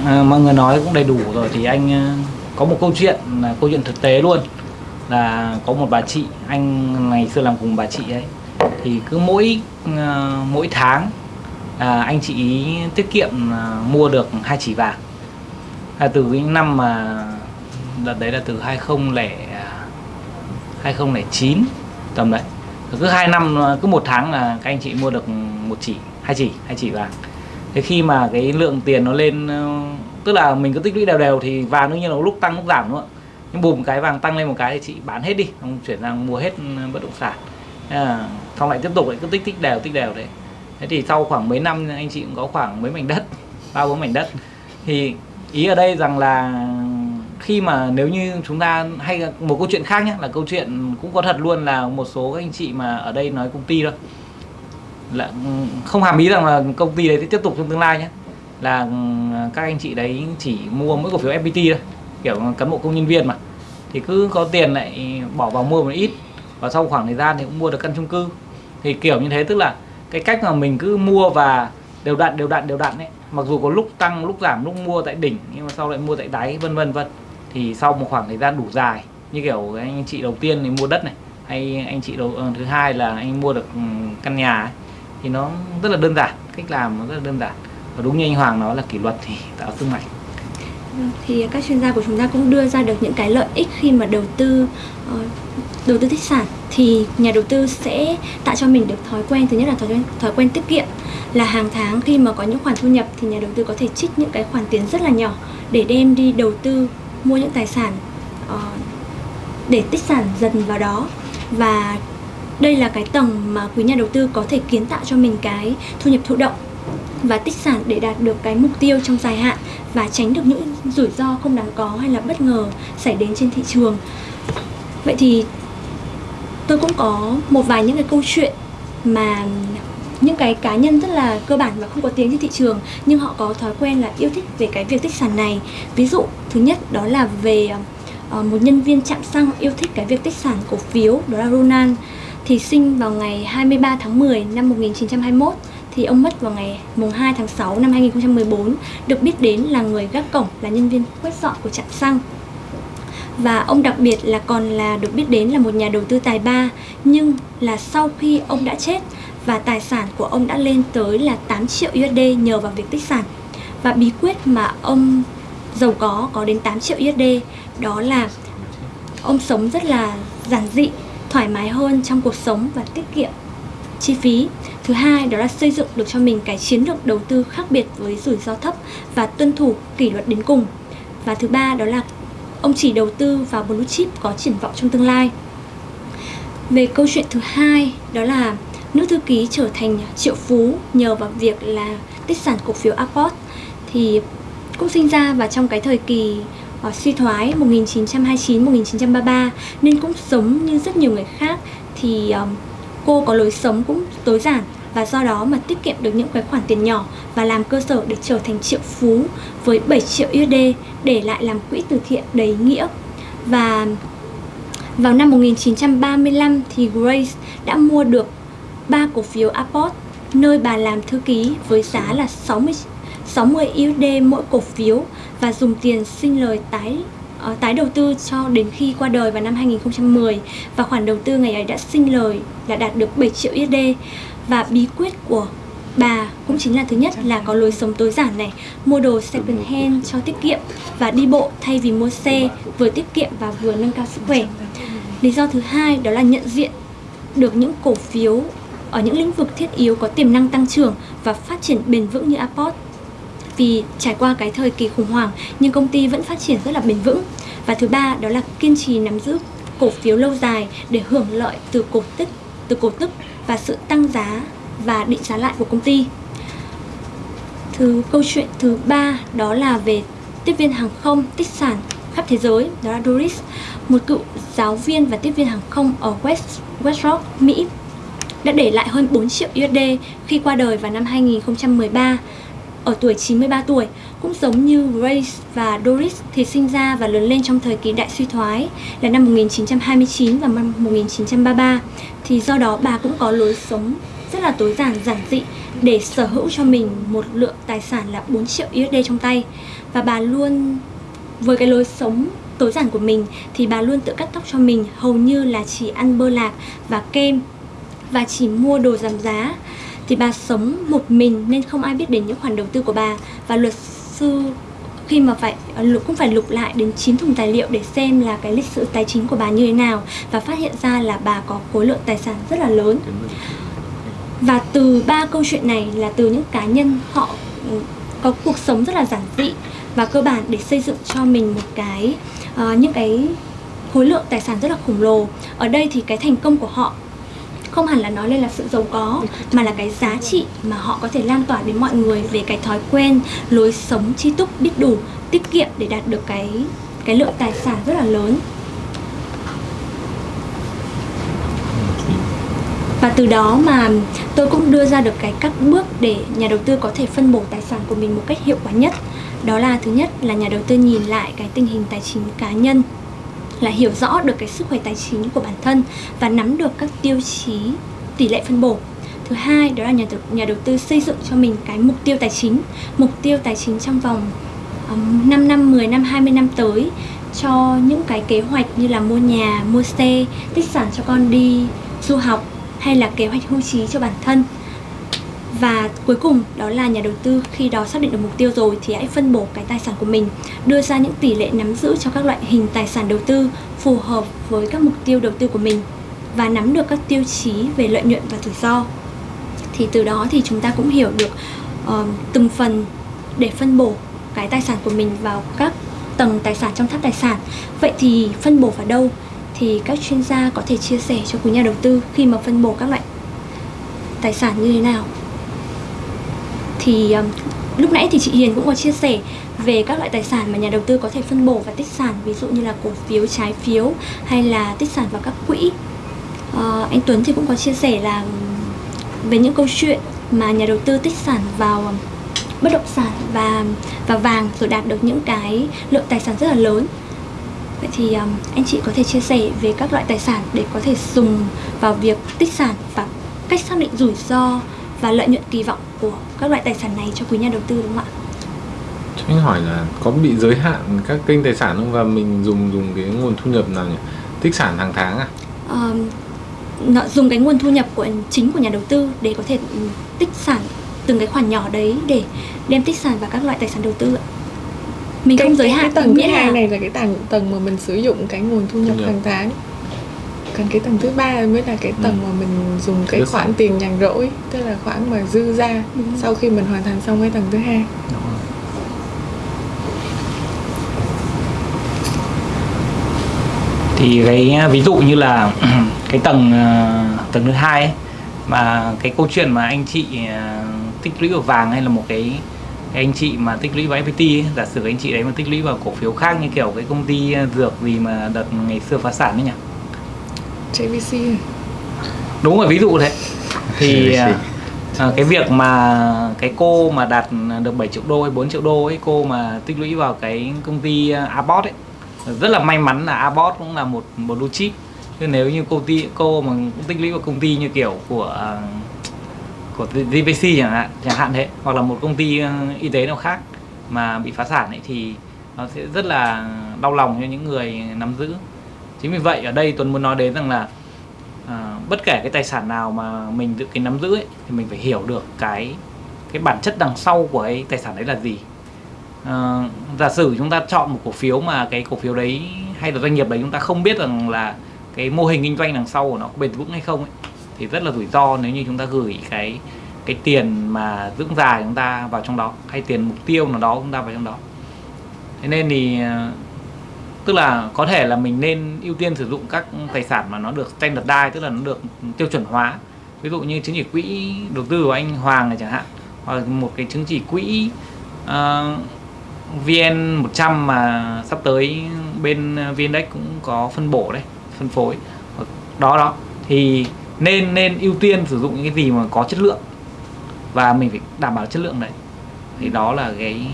À, mọi người nói cũng đầy đủ rồi thì anh à, có một câu chuyện là câu chuyện thực tế luôn. Là có một bà chị anh ngày xưa làm cùng bà chị ấy thì cứ mỗi uh, mỗi tháng à, anh chị ý tiết kiệm à, mua được hai chỉ vàng. Là từ cái năm mà đợt đấy là từ 20 2009 à, tầm đấy. Cứ hai năm cứ một tháng là các anh chị mua được một chỉ hai chỉ hai chỉ vàng thế khi mà cái lượng tiền nó lên ờ, tức là mình cứ tích lũy đều đều thì vàng đương nhiên là lúc tăng lúc giảm đúng không ạ? Nhưng bùm cái vàng tăng lên một cái thì chị bán hết đi không chuyển sang mua hết ờ, bất động sản. À, xong lại tiếp tục lại cứ tích tích đều tích đều đấy. Thế thì sau khoảng mấy năm anh chị cũng có khoảng mấy mảnh đất ba bốn mảnh đất. Thì ý ở đây rằng là khi mà nếu như chúng ta hay một câu chuyện khác nhé là câu chuyện cũng có thật luôn là một số các anh chị mà ở đây nói công ty thôi là không hàm ý rằng là công ty đấy sẽ tiếp tục trong tương lai nhé. Là ừ, các anh chị đấy chỉ mua mỗi cổ phiếu FPT thôi kiểu cán bộ công nhân viên mà. Thì cứ có tiền lại bỏ vào mua một ít và sau khoảng thời gian thì cũng mua được căn chung cư. Thì kiểu như thế tức là cái cách mà mình cứ mua và đều đặn đều đặn đều đặn ấy. Mặc dù có lúc tăng lúc giảm lúc mua tại đỉnh nhưng mà sau lại mua tại đáy vân vân vân. Thì sau một khoảng thời gian đủ dài như kiểu anh chị đầu tiên thì mua đất này hay anh chị đầu ờ, thứ hai là anh mua được ừ, căn nhà ấy, thì nó rất là đơn giản, cách làm nó rất là đơn giản. Và đúng như anh Hoàng nói là kỷ luật thì tạo sức mạnh. Vâng, thì các chuyên gia của chúng ta cũng đưa ra được những cái lợi ích khi mà đầu tư ờ, đầu tư tích sản thì nhà đầu tư sẽ tạo cho mình được thói quen, thứ nhất là thói quen thói quen tiết kiệm. Là hàng tháng khi mà có những khoản thu nhập thì nhà đầu tư có thể trích những cái khoản tiền rất là nhỏ để đem đi đầu tư, mua những tài sản ờ, để tích sản dần vào đó. Và đây là cái tầng mà quý nhà đầu tư có thể kiến tạo cho mình cái thu nhập thụ động và tích sản để đạt được cái mục tiêu trong dài hạn và tránh được những rủi ro không đáng có hay là bất ngờ xảy đến trên thị trường. Vậy thì tôi cũng có một vài những cái câu chuyện mà những cái cá nhân rất là cơ bản và không có tiếng trên thị trường nhưng họ có thói quen là yêu thích về cái việc tích sản này. Ví dụ, thứ nhất đó là về ờ, một nhân viên chạm xăng yêu thích cái việc tích sản cổ phiếu, đó là Ronan thì sinh vào ngày 23 tháng 10 năm 1921 thì ông mất vào ngày mùng 2 tháng 6 năm 2014 được biết đến là người gác cổng, là nhân viên quét dọn của trạm xăng. Và ông đặc biệt là còn là được biết đến là một nhà đầu tư tài ba, nhưng là sau khi ông đã chết và tài sản của ông đã lên tới là 8 triệu USD nhờ vào việc tích sản. Và bí quyết mà ông giàu có có đến 8 triệu USD đó là ông sống rất là giản dị thoải mái hơn trong cuộc sống và tiết kiệm. Chi phí. Thứ hai, đó là xây dựng được cho mình cái chiến lược đầu tư khác biệt với rủi ro thấp và tuân thủ kỷ luật đến cùng. Và thứ ba, đó là ông chỉ đầu tư vào blue chip có triển vọng trong tương lai. Về câu chuyện thứ hai, đó là nữ thư ký trở thành triệu phú nhờ vào việc là tích sản cổ phiếu Apple thì cũng sinh ra và trong cái thời kỳ uh, suy thoái 1929-1933 nên cũng sống như rất nhiều người khác thì um, cô có lối sống cũng tối giản và do đó mà tiết kiệm được những cái khoản tiền nhỏ và làm cơ sở để trở thành triệu phú với 7 triệu USD để lại làm quỹ từ thiện đầy nghĩa. Và vào năm 1935 thì Grace đã mua được 3 cổ phiếu Apple nơi bà làm thư ký với giá là 60 60 USD mỗi cổ phiếu và dùng tiền sinh lời tái uh, tái đầu tư cho đến khi qua đời vào năm 2010 và khoản đầu tư ngày ấy đã sinh lời là đạt được 7 triệu USD và bí quyết của bà cũng chính là thứ nhất là có lối sống tối giản này mua đồ second hand cho tiết kiệm và đi bộ thay vì mua xe vừa tiết kiệm và vừa nâng cao sức khỏe. Lý do thứ hai đó là nhận diện được những cổ phiếu ở những lĩnh vực thiết yếu có tiềm năng tăng trưởng và phát triển bền vững như Apple vì trải qua cái thời kỳ khủng hoảng, nhưng công ty vẫn phát triển rất là bền vững. Và thứ ba, đó là kiên trì nắm giữ cổ phiếu lâu dài để hưởng lợi từ cổ tức, từ cổ tức và sự tăng giá và định giá lại của công ty. Thứ câu chuyện thứ ba, đó là về tiếp viên hàng không, tích sản khắp thế giới, đó là Doris, một cựu giáo viên và tiếp viên hàng không ở West West Rock, Mỹ, đã để lại hơn 4 triệu USD khi qua đời vào năm 2013 ở tuổi 93 tuổi, cũng giống như Grace và Doris thì sinh ra và lớn lên trong thời kỳ đại suy thoái là năm 1929 và năm 1933 thì do đó bà cũng có lối sống rất là tối giản giản dị để sở hữu cho mình một lượng tài sản là 4 triệu USD trong tay. Và bà luôn, với cái lối sống tối giản của mình thì bà luôn tự cắt tóc cho mình, hầu như là chỉ ăn bơ lạc và kem và chỉ mua đồ giảm giá thì bà sống một mình nên không ai biết đến những khoản đầu tư của bà. Và luật sư khi mà phải à, cũng phải lục lại đến 9 thùng tài liệu để xem là cái lịch sử tài chính của bà như thế nào và phát hiện ra là bà có khối lượng tài sản rất là lớn. Và từ ba câu chuyện này là từ những cá nhân họ ừ, có cuộc sống rất là giản dị và cơ bản để xây dựng cho mình một cái uh, những cái khối lượng tài sản rất là khổng lồ. Ở đây thì cái thành công của họ không hẳn là nói lên là sự giàu có, mà là cái giá trị mà họ có thể lan tỏa đến mọi người về cái thói quen, lối sống chi túc biết đủ, tiết kiệm để đạt được cái cái lượng tài sản rất là lớn. Và từ đó mà tôi cũng đưa ra được cái các bước để nhà đầu tư có thể phân bổ tài sản của mình một cách hiệu quả nhất. Đó là, thứ nhất là nhà đầu tư nhìn lại cái tình hình tài chính cá nhân là hiểu rõ được cái sức khỏe tài chính của bản thân và nắm được các tiêu chí tỷ lệ phân bổ. Thứ hai đó là nhà đầu, nhà đầu tư xây dựng cho mình cái mục tiêu tài chính. Mục tiêu tài chính trong vòng um, 5 năm 10 năm 20 năm tới cho những cái kế hoạch như là mua nhà mua xe tích sản cho con đi du học hay là kế hoạch hưu trí cho bản thân và cuối cùng đó là nhà đầu tư khi đó xác định được mục tiêu rồi thì hãy phân bổ cái tài sản của mình đưa ra những tỷ lệ nắm giữ cho các loại hình tài sản đầu tư phù hợp với các mục tiêu đầu tư của mình và nắm được các tiêu chí về lợi nhuận và rủi ro. Thì từ đó thì chúng ta cũng hiểu được uh, từng phần để phân bổ cái tài sản của mình vào các tầng tài sản trong tháp tài sản. Vậy thì phân bổ vào đâu? Thì các chuyên gia có thể chia sẻ cho quý nhà đầu tư khi mà phân bổ các loại tài sản như thế nào? Thì um, lúc nãy thì chị Hiền cũng có chia sẻ về các loại tài sản mà nhà đầu tư có thể phân bổ và tích sản ví dụ như là cổ phiếu, trái phiếu hay là tích sản vào các quỹ. Uh, anh Tuấn thì cũng có chia sẻ là um, về những câu chuyện mà nhà đầu tư tích sản vào um, bất động sản và um, và vàng rồi đạt được những cái lượng tài sản rất là lớn. Vậy thì um, anh chị có thể chia sẻ về các loại tài sản để có thể dùng vào việc tích sản và cách xác định rủi ro và lợi nhuận kỳ vọng của các loại tài sản này cho quý nhà đầu tư đúng không ạ? Cho anh hỏi là có bị giới hạn các kênh tài sản không và mình dùng dùng cái nguồn thu nhập nào nhỉ? Tích sản hàng tháng à? Ờ, nó dùng cái nguồn thu nhập của chính của nhà đầu tư để có thể tích sản từng cái khoản nhỏ đấy để đem tích sản vào các loại tài sản đầu tư ạ. Mình không giới cái, hạn cái tầng thứ hai là này là cái tầng tầng mà mình sử dụng cái nguồn Thu nhập. hàng tháng còn cái tầng thứ ba mới là cái tầng mà mình dùng cái khoản tiền nhàn rỗi tức là khoản mà dư ra rồi. sau khi mình hoàn thành xong cái tầng thứ hai. Thì cái ví dụ như là cái tầng ờ, tầng thứ hai ấy, mà cái câu chuyện mà anh chị ờ, tích lũy vào vàng hay là một cái, cái anh chị mà tích lũy vào FPT ấy, giả sử anh chị đấy mà tích lũy vào cổ phiếu khác như kiểu cái công ty ờ, dược gì mà đợt ngày xưa phá sản đấy nhỉ JVC đúng rồi ví dụ thế thì à, à, cái việc mà cái cô mà đạt được 7 triệu đô hay 4 triệu đô ấy cô mà tích lũy vào cái công ty à, Abbott ấy rất là may mắn là Abbott cũng là một một blue chip. Chứ nếu như công ty cô mà cũng tích lũy vào công ty như kiểu của à, của DVC chẳng hạn chẳng hạn thế hoặc là một công ty y tế nào khác mà bị phá sản ấy thì nó sẽ rất là đau lòng cho những người nắm giữ chính vì vậy ở đây Tuấn muốn nói đến rằng là à, bất kể cái tài sản nào mà mình tự cái nắm giữ ấy, thì mình phải hiểu được cái cái bản chất đằng sau của cái tài sản đấy là gì. À, giả sử chúng ta chọn một cổ phiếu mà cái cổ phiếu đấy hay là doanh nghiệp đấy chúng ta không biết rằng là cái mô hình kinh doanh đằng sau của nó có bền vững hay không ấy, thì rất là rủi ro nếu như chúng ta gửi cái cái tiền mà dưỡng già chúng ta vào trong đó hay tiền mục tiêu nào đó chúng ta vào trong đó. Thế nên thì à, tức là có thể là mình nên ưu tiên sử dụng các tài sản mà nó được standardize tức là nó được tiêu chuẩn hóa. Ví dụ như chứng chỉ quỹ đầu tư của anh Hoàng này chẳng hạn hoặc là một cái chứng chỉ quỹ uh, VN 100 mà sắp tới bên VNDAX cũng có phân bổ đấy phân phối. Đó đó. Thì nên nên ưu tiên sử dụng những cái gì mà có chất lượng và mình phải đảm bảo chất lượng đấy. Thì đó là cái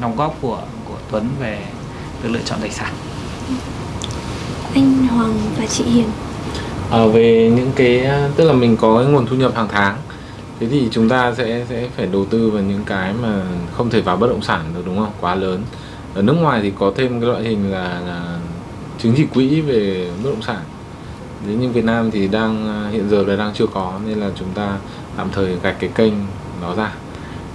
đóng góp của của Tuấn về việc lựa chọn tài sản. Anh Hoàng và chị Hiền. Ờ, về những cái tức là mình có cái nguồn thu nhập hàng tháng thế thì chúng ta sẽ sẽ phải đầu tư vào những cái mà không thể vào bất động sản được đúng không? Quá lớn. Ở nước ngoài thì có thêm cái loại hình là, là chứng chỉ quỹ về bất động sản. Thế nhưng Việt Nam thì đang hiện giờ là đang chưa có nên là chúng ta tạm thời gạch cái kênh đó ra.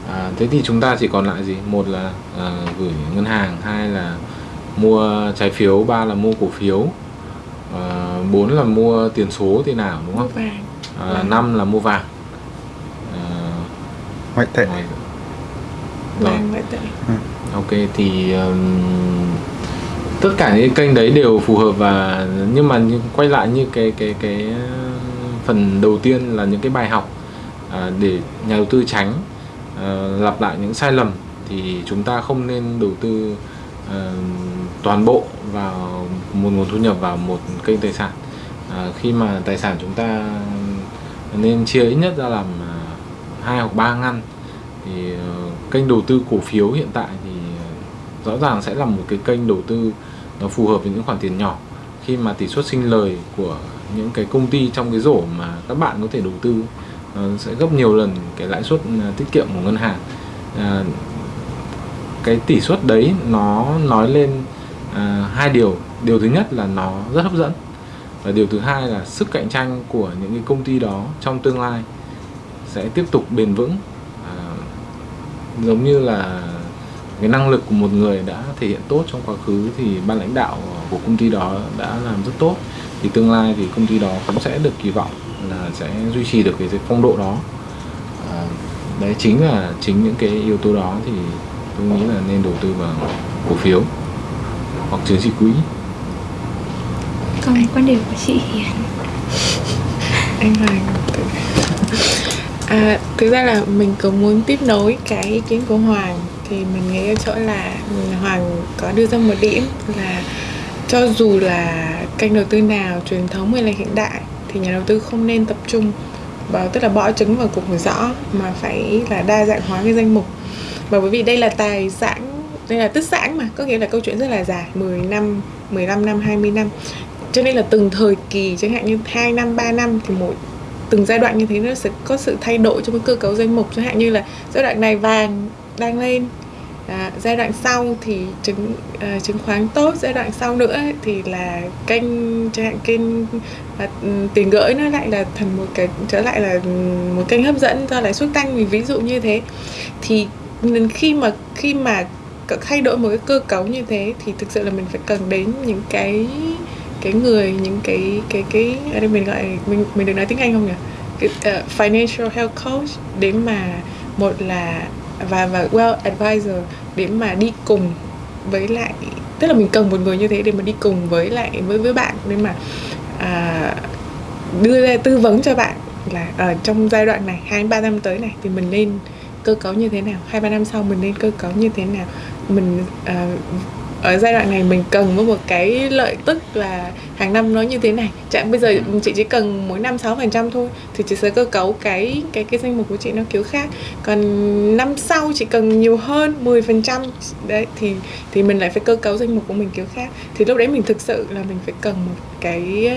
À, thế thì chúng ta chỉ còn lại gì? Một là à, gửi ngân hàng hai là mua trái phiếu ba là mua cổ phiếu. À, bốn là mua tiền số tiền ảo đúng không? Vàng. À, năm là mua vàng. À, ngoại tệ. vàng ngoại tệ. Ok thì um, tất cả những kênh đấy đều phù hợp và nhưng mà như, quay lại như cái cái cái phần đầu tiên là những cái bài học à, để nhà đầu tư tránh à, lặp lại những sai lầm thì chúng ta không nên đầu tư toàn bộ vào một nguồn thu nhập vào một kênh tài sản. À, khi mà tài sản chúng ta nên chia ít nhất ra làm à, hai hoặc ba ngăn thì uh, kênh đầu tư cổ phiếu hiện tại thì ờ, rõ ràng sẽ là một cái kênh đầu tư nó phù hợp với những khoản tiền nhỏ. Khi mà tỷ suất sinh lời của những cái công ty trong cái rổ mà các bạn có thể đầu tư uh, sẽ gấp nhiều lần cái lãi suất à, tiết kiệm của ngân hàng cái tỷ suất đấy nó nói lên à, hai điều. Điều thứ nhất là nó rất hấp dẫn. Và điều thứ hai là sức cạnh tranh của những cái công ty đó trong tương lai sẽ tiếp tục bền vững. À, giống như là cái năng lực của một người đã thể hiện tốt trong quá khứ thì ban lãnh đạo của công ty đó đã làm rất tốt. Thì tương lai thì công ty đó cũng sẽ được kỳ vọng là sẽ duy trì được cái phong độ đó. À, đấy chính là chính những cái yếu tố đó thì tôi nghĩ là nên đầu tư vào cổ phiếu hoặc chứng chỉ quỹ. Còn quan điểm của chị Hiền anh? Hoàng à, thực ra là mình có muốn tiếp nối cái ý kiến của Hoàng thì mình nghĩ ở chỗ là Hoàng có đưa ra một điểm là cho dù là kênh đầu tư nào truyền thống hay là hiện đại thì nhà đầu tư không nên tập trung vào tức là bỏ trứng vào cục rõ mà phải là đa dạng hóa cái danh mục và bởi vì đây là tài sản đây là tức sản mà có nghĩa là câu chuyện rất là dài 10 năm 15 năm 20 năm. Cho nên là từng thời kỳ chẳng hạn như 2 năm 3 năm thì mỗi từng giai đoạn như thế nó sẽ có sự thay đổi trong cái cơ cấu danh mục. Chẳng hạn như là giai đoạn này vàng đang lên à, giai đoạn sau thì chứng à, chứng khoán tốt giai đoạn sau nữa thì là kênh chẳng hạn kênh à, ừ, tiền gửi nó lại là thành một cái trở lại là một kênh hấp dẫn do lãi suất tăng. Vì ví dụ như thế thì nên khi mà khi mà thay đổi một cái cơ cấu như thế thì thực sự là mình phải cần đến những cái cái người những cái cái cái ở đây mình gọi mình mình được nói tiếng Anh không nhỉ? Cái, uh, financial health coach để mà một là và và well advisor để mà đi cùng với lại tức là mình cần một người như thế để mà đi cùng với lại với với bạn để mà à, đưa ra tư vấn cho bạn là ở trong giai đoạn này hai ba năm tới này thì mình nên cơ cấu như thế nào? Hai ba năm sau mình nên cơ cấu như thế nào? Mình à, ở giai đoạn này mình cần có một cái lợi tức là hàng năm nó như thế này. Chẳng bây giờ ừ. chị chỉ cần mỗi năm 6 phần trăm thôi thì chị sẽ cơ cấu cái cái cái danh mục của chị nó kiểu khác. Còn năm sau chị cần nhiều hơn 10 phần trăm đấy thì thì mình lại phải cơ cấu danh mục của mình kiểu khác. Thì lúc đấy mình thực sự là mình phải cần một cái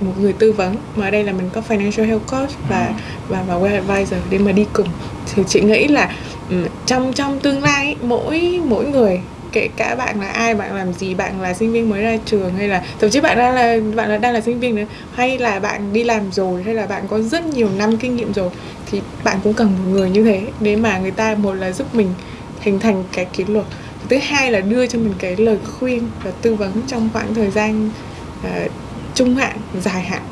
một người tư vấn. Mà ở đây là mình có financial health coach và ừ. và và well advisor để mà đi cùng thì chị nghĩ là ừ, trong trong tương lai mỗi mỗi người kể cả bạn là ai bạn làm gì bạn là sinh viên mới ra trường hay là thậm chí bạn đang là bạn là đang là sinh viên nữa hay là bạn đi làm rồi hay là bạn có rất nhiều năm kinh nghiệm rồi thì bạn cũng cần một người như thế để mà người ta một là giúp mình hình thành cái kỷ luật. Thứ hai là đưa cho mình cái lời khuyên và tư vấn trong khoảng thời gian uh, trung hạn dài hạn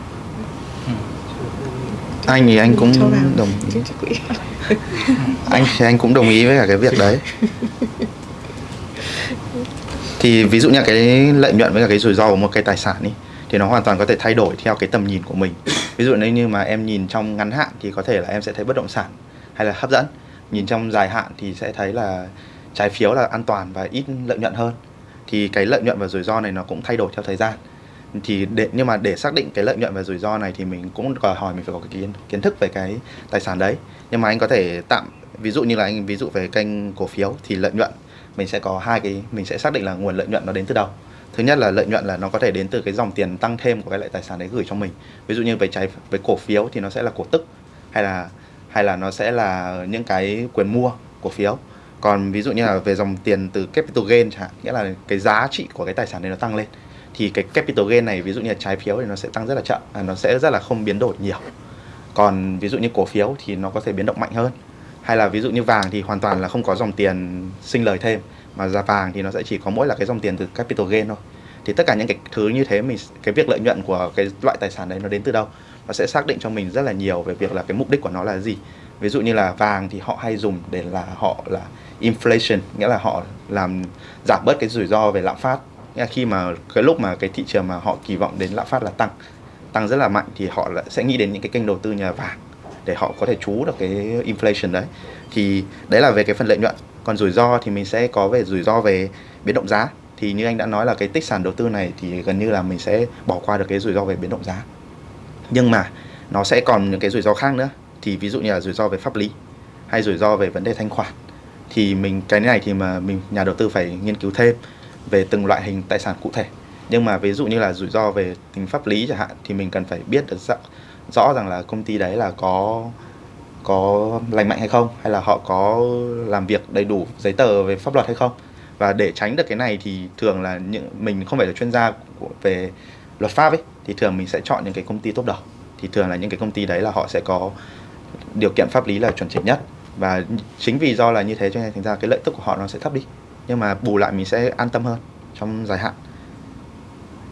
anh thì anh cũng đồng ý. anh thì anh cũng đồng ý với cả cái việc đấy. Thì ví dụ như cái lợi nhuận với cả cái rủi ro của một cái tài sản ấy thì nó hoàn toàn có thể thay đổi theo cái tầm nhìn của mình. Ví dụ nếu như mà em nhìn trong ngắn hạn thì có thể là em sẽ thấy bất động sản hay là hấp dẫn. Nhìn trong dài hạn thì sẽ thấy là trái phiếu là an toàn và ít lợi nhuận hơn. Thì cái lợi nhuận và rủi ro này nó cũng thay đổi theo thời gian thì để, nhưng mà để xác định cái lợi nhuận và rủi ro này thì mình cũng đòi hỏi mình phải có cái kiến kiến thức về cái tài sản đấy. Nhưng mà anh có thể tạm, ví dụ như là anh, ví dụ về kênh cổ phiếu thì lợi nhuận, mình sẽ có hai cái, mình sẽ xác định là nguồn lợi nhuận nó đến từ đâu. Thứ nhất là lợi nhuận là nó có thể đến từ cái dòng tiền tăng thêm của cái loại tài sản đấy gửi cho mình. Ví dụ như về trái, về cổ phiếu thì nó sẽ là cổ tức, hay là hay là nó sẽ là những cái quyền mua cổ phiếu. Còn ví dụ như là về dòng tiền từ capital gain chẳng hạn, nghĩa là cái giá trị của cái tài sản đấy nó tăng lên thì cái capital gain này ví dụ như là trái phiếu thì nó sẽ tăng rất là chậm à, nó sẽ rất là không biến đổi nhiều. Còn ví dụ như cổ phiếu thì nó có thể biến động mạnh hơn. Hay là ví dụ như vàng thì hoàn toàn là không có dòng tiền sinh lời thêm mà giá vàng thì nó sẽ chỉ có mỗi là cái dòng tiền từ capital gain thôi. Thì tất cả những cái thứ như thế mình cái việc lợi nhuận của cái loại tài sản đấy nó đến từ đâu nó sẽ xác định cho mình rất là nhiều về việc là cái mục đích của nó là gì. Ví dụ như là vàng thì họ hay dùng để là họ là inflation nghĩa là họ làm giảm bớt cái rủi ro về lạm phát nghĩa là khi mà cái lúc mà cái thị trường mà họ kỳ vọng đến lạm phát là tăng tăng rất là mạnh thì họ lại sẽ nghĩ đến những cái kênh đầu tư như là vàng để họ có thể trú được cái inflation đấy. Thì đấy là về cái phần lợi nhuận. Còn rủi ro thì mình sẽ có về rủi ro về biến động giá. Thì như anh đã nói là cái tích sản đầu tư này thì gần như là mình sẽ bỏ qua được cái rủi ro về biến động giá. Nhưng mà nó sẽ còn những cái rủi ro khác nữa. Thì ví dụ như là rủi ro về pháp lý hay rủi ro về vấn đề thanh khoản. Thì mình, cái này thì mà mình, nhà đầu tư phải nghiên cứu thêm về từng loại hình tài sản cụ thể. Nhưng mà ví dụ như là rủi ro về tính pháp lý chẳng hạn, thì mình cần phải biết được rõ rằng là công ty đấy là có có lành mạnh hay không, hay là họ có làm việc đầy đủ giấy tờ về pháp luật hay không. Và để tránh được cái này thì thường là những, mình không phải là chuyên gia về luật pháp ấy, thì thường mình sẽ chọn những cái công ty tốt đầu. Thì thường là những cái công ty đấy là họ sẽ có điều kiện pháp lý là chuẩn chỉnh nhất. Và chính vì do là như thế cho nên thành ra cái lợi tức của họ nó sẽ thấp đi nhưng mà bù lại mình sẽ an tâm hơn trong dài hạn.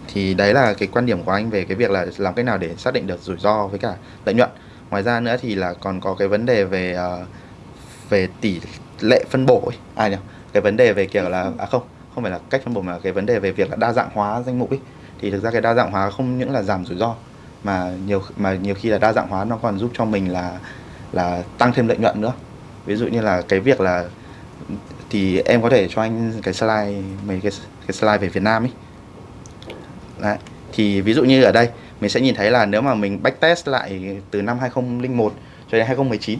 Thì đấy là cái quan điểm của anh về cái việc là làm cách nào để xác định được rủi ro với cả lợi nhuận. Ngoài ra nữa thì là còn có cái vấn đề về uh, về tỷ lệ phân bổ ấy. à nhỉ cái vấn đề về kiểu là à không không phải là cách phân bổ mà cái vấn đề về việc là đa dạng hóa danh mục ấy. Thì thực ra cái đa dạng hóa không những là giảm rủi ro mà nhiều mà nhiều khi là đa dạng hóa nó còn giúp cho mình là là tăng thêm lợi nhuận nữa. Ví dụ như là cái việc là thì em có thể cho anh cái slide mấy cái cái slide về Việt Nam ấy Đấy. Thì ví dụ như ở đây mình sẽ nhìn thấy là nếu mà mình backtest lại từ năm 2001 cho đến 2019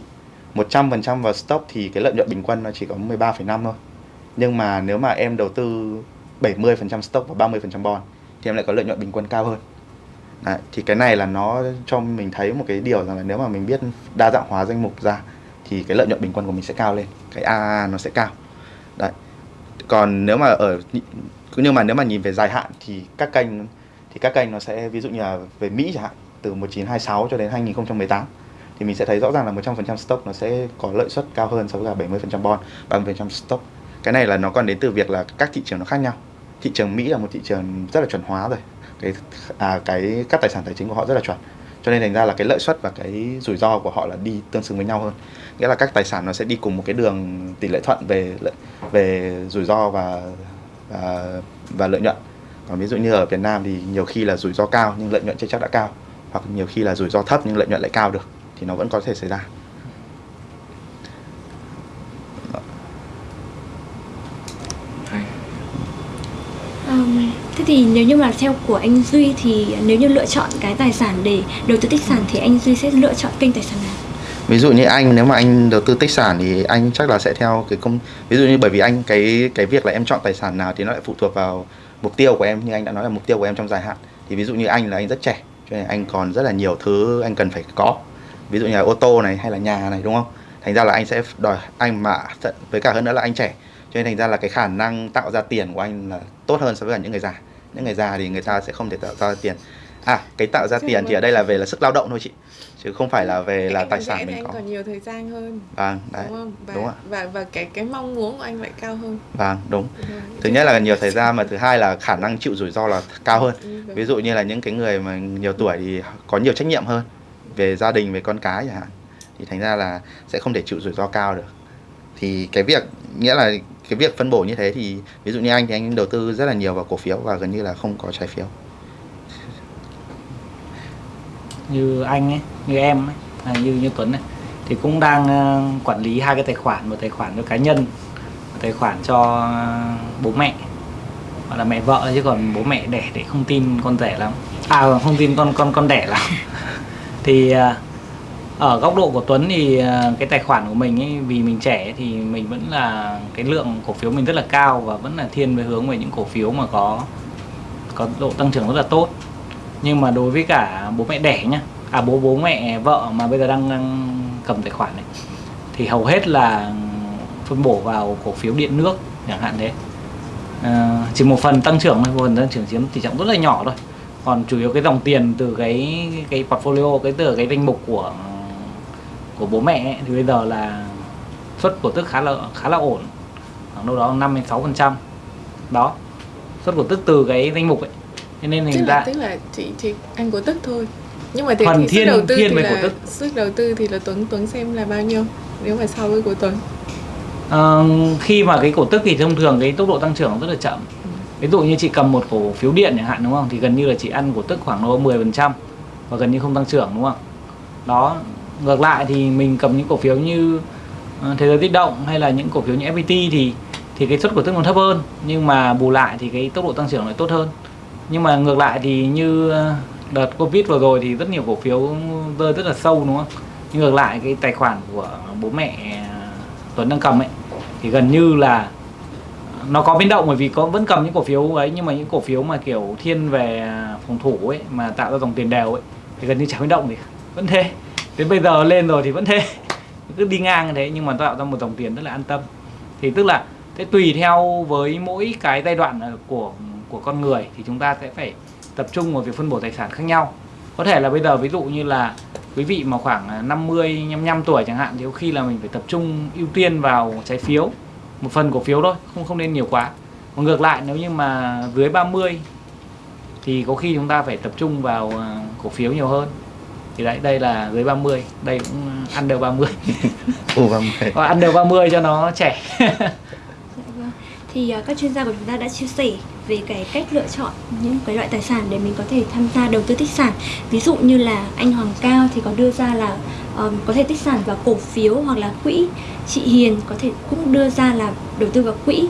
100% vào stock thì cái lợi nhuận bình quân nó chỉ có 13,5 thôi. Nhưng mà nếu mà em đầu tư 70% stock và 30% bond thì em lại có lợi nhuận bình quân cao hơn. Đấy, thì cái này là nó cho mình thấy một cái điều rằng là nếu mà mình biết đa dạng hóa danh mục ra thì cái lợi nhuận bình quân của mình sẽ cao lên, cái AA nó sẽ cao. Đấy. còn nếu mà ở nhưng mà nếu mà nhìn về dài hạn thì các kênh thì các kênh nó sẽ ví dụ như là về Mỹ chẳng hạn từ 1926 cho đến 2018 thì mình sẽ thấy rõ ràng là 100% stock nó sẽ có lợi suất cao hơn so với cả 70% bond, 30% stock. Cái này là nó còn đến từ việc là các thị trường nó khác nhau. Thị trường Mỹ là một thị trường rất là chuẩn hóa rồi. Cái à, cái các tài sản tài chính của họ rất là chuẩn. Cho nên thành ra là cái lợi suất và cái rủi ro của họ là đi tương xứng với nhau hơn. Nghĩa là các tài sản nó sẽ đi cùng một cái đường tỷ lệ thuận về về rủi ro và và, và lợi nhuận. Còn ví dụ như ở Việt Nam thì nhiều khi là rủi ro cao nhưng lợi nhuận chưa chắc đã cao hoặc nhiều khi là rủi ro thấp nhưng lợi nhuận lại cao được thì nó vẫn có thể xảy ra Um, thế thì nếu như mà theo của anh Duy thì nếu như lựa chọn cái tài sản để đầu tư tích sản thì anh Duy sẽ lựa chọn kênh tài sản nào? Ví dụ như anh nếu mà anh đầu tư tích sản thì anh chắc là sẽ theo cái công ví dụ như bởi vì anh cái cái việc là em chọn tài sản nào thì nó lại phụ thuộc vào mục tiêu của em như anh đã nói là mục tiêu của em trong dài hạn. Thì ví dụ như anh là anh rất trẻ cho nên anh còn rất là nhiều thứ anh cần phải có. Ví dụ như là ô tô này hay là nhà này đúng không? Thành ra là anh sẽ đòi anh mà với cả hơn nữa là anh trẻ. Cho nên thành ra là cái khả năng tạo ra tiền của anh là tốt hơn so với cả những người già. Những người già thì người ta sẽ không thể tạo ra tiền. À cái tạo ra tiền thì ở đây là về là sức lao động thôi chị chứ không phải là về là anh tài sản mình anh có. còn nhiều thời gian hơn. Vâng đấy đúng không và đúng ạ. và và cái cái mong muốn của anh lại cao hơn. Vâng đúng. Ừ. thứ nhất là nhiều thời gian mà thứ hai là khả năng chịu rủi ro là cao hơn. Ừ, đúng. ví dụ như là những cái người mà nhiều tuổi thì có nhiều trách nhiệm hơn về gia đình về con cái chẳng hạn. Thì thành ra là sẽ không thể chịu rủi ro cao được. Thì cái việc nghĩa là cái việc phân bổ như thế thì ví dụ như anh thì anh đầu tư rất là nhiều vào cổ phiếu và gần như là không có trái phiếu như anh ấy, như em ấy như như Tuấn này thì cũng đang ờ, quản lý hai cái tài khoản, một tài khoản cho cá nhân, một tài khoản cho ờ, bố mẹ hoặc là mẹ vợ chứ còn bố mẹ đẻ để không tin con rẻ lắm. À không tin con con con đẻ lắm. Thì ờ, ở góc độ của Tuấn thì cái tài khoản của mình ấy, vì mình trẻ thì mình vẫn là, cái lượng cổ phiếu mình rất là cao và vẫn là thiên về hướng về những cổ phiếu mà có có độ tăng trưởng rất là tốt nhưng mà đối với cả bố mẹ đẻ nhá à bố bố mẹ vợ mà bây giờ đang, đang cầm tài khoản này thì hầu hết là phân bổ vào cổ phiếu điện nước chẳng hạn thế. À, chỉ một phần tăng trưởng thôi một phần tăng trưởng chiếm tỷ trọng rất là nhỏ thôi. Còn chủ yếu cái dòng tiền từ cái cái portfolio cái từ cái danh mục của của bố mẹ ấy, thì bây giờ là suất cổ tức khá là khá là ổn khoảng đâu đó 5 đến 6 phần trăm. Đó suất cổ tức từ cái danh mục ấy cho nên là ra tức là chỉ chỉ anh cổ tức thôi. Nhưng mà thế Phần thì thiên- sức đầu tư thiên thì cổ là tức. sức đầu tư thì là Tuấn Tuấn xem là bao nhiêu? Nếu mà so với của Tuấn. Ờ, khi mà cái cổ tức thì thông thường cái tốc độ tăng trưởng rất là chậm. Ví dụ như chị cầm một cổ phiếu điện chẳng hạn đúng không? Thì gần như là chị ăn cổ tức khoảng đâu 10% và gần như không tăng trưởng đúng không? Đó ngược lại thì mình cầm những cổ phiếu như ờ, thế giới tích động hay là những cổ phiếu như FPT thì thì cái suất cổ tức nó thấp hơn. Nhưng mà bù lại thì cái tốc độ tăng trưởng lại tốt hơn nhưng mà ngược lại thì như ờ, đợt covid vừa rồi thì rất nhiều cổ phiếu rơi rất là sâu, đúng không? Nhưng ngược lại cái tài khoản của bố mẹ ờ, Tuấn đang cầm ấy, thì gần như là nó có biến động bởi vì có, vẫn cầm những cổ phiếu ấy, nhưng mà những cổ phiếu mà kiểu thiên về phòng thủ ấy, mà tạo ra dòng tiền đều ấy, thì gần như chẳng biến động gì vẫn thế. Đến bây giờ lên rồi thì vẫn thế. Cứ đi ngang như thế, nhưng mà tạo ra một dòng tiền rất là an tâm. Thì tức là, thế tùy theo với mỗi cái giai đoạn ờ, của của con người thì chúng ta sẽ phải tập trung vào việc phân bổ tài sản khác nhau. Có thể là bây giờ ví dụ như là quý vị mà khoảng 50 55 tuổi chẳng hạn thì có khi là mình phải tập trung ưu tiên vào trái phiếu một phần cổ phiếu thôi không không nên nhiều quá. Còn ngược lại nếu như mà dưới 30 thì có khi chúng ta phải tập trung vào ờ, cổ phiếu nhiều hơn. Thì đấy đây là dưới 30 đây cũng under 30 Ồ, vâng, okay. Hoặc under 30 cho nó trẻ. Dạ vâng. Thì à, các chuyên gia của chúng ta đã chia sẻ về cái cách lựa chọn những cái loại tài sản để mình có thể tham gia đầu tư tích sản. Ví dụ như là anh Hoàng Cao thì có đưa ra là um, có thể tích sản vào cổ phiếu hoặc là quỹ. Chị Hiền có thể cũng đưa ra là đầu tư vào quỹ.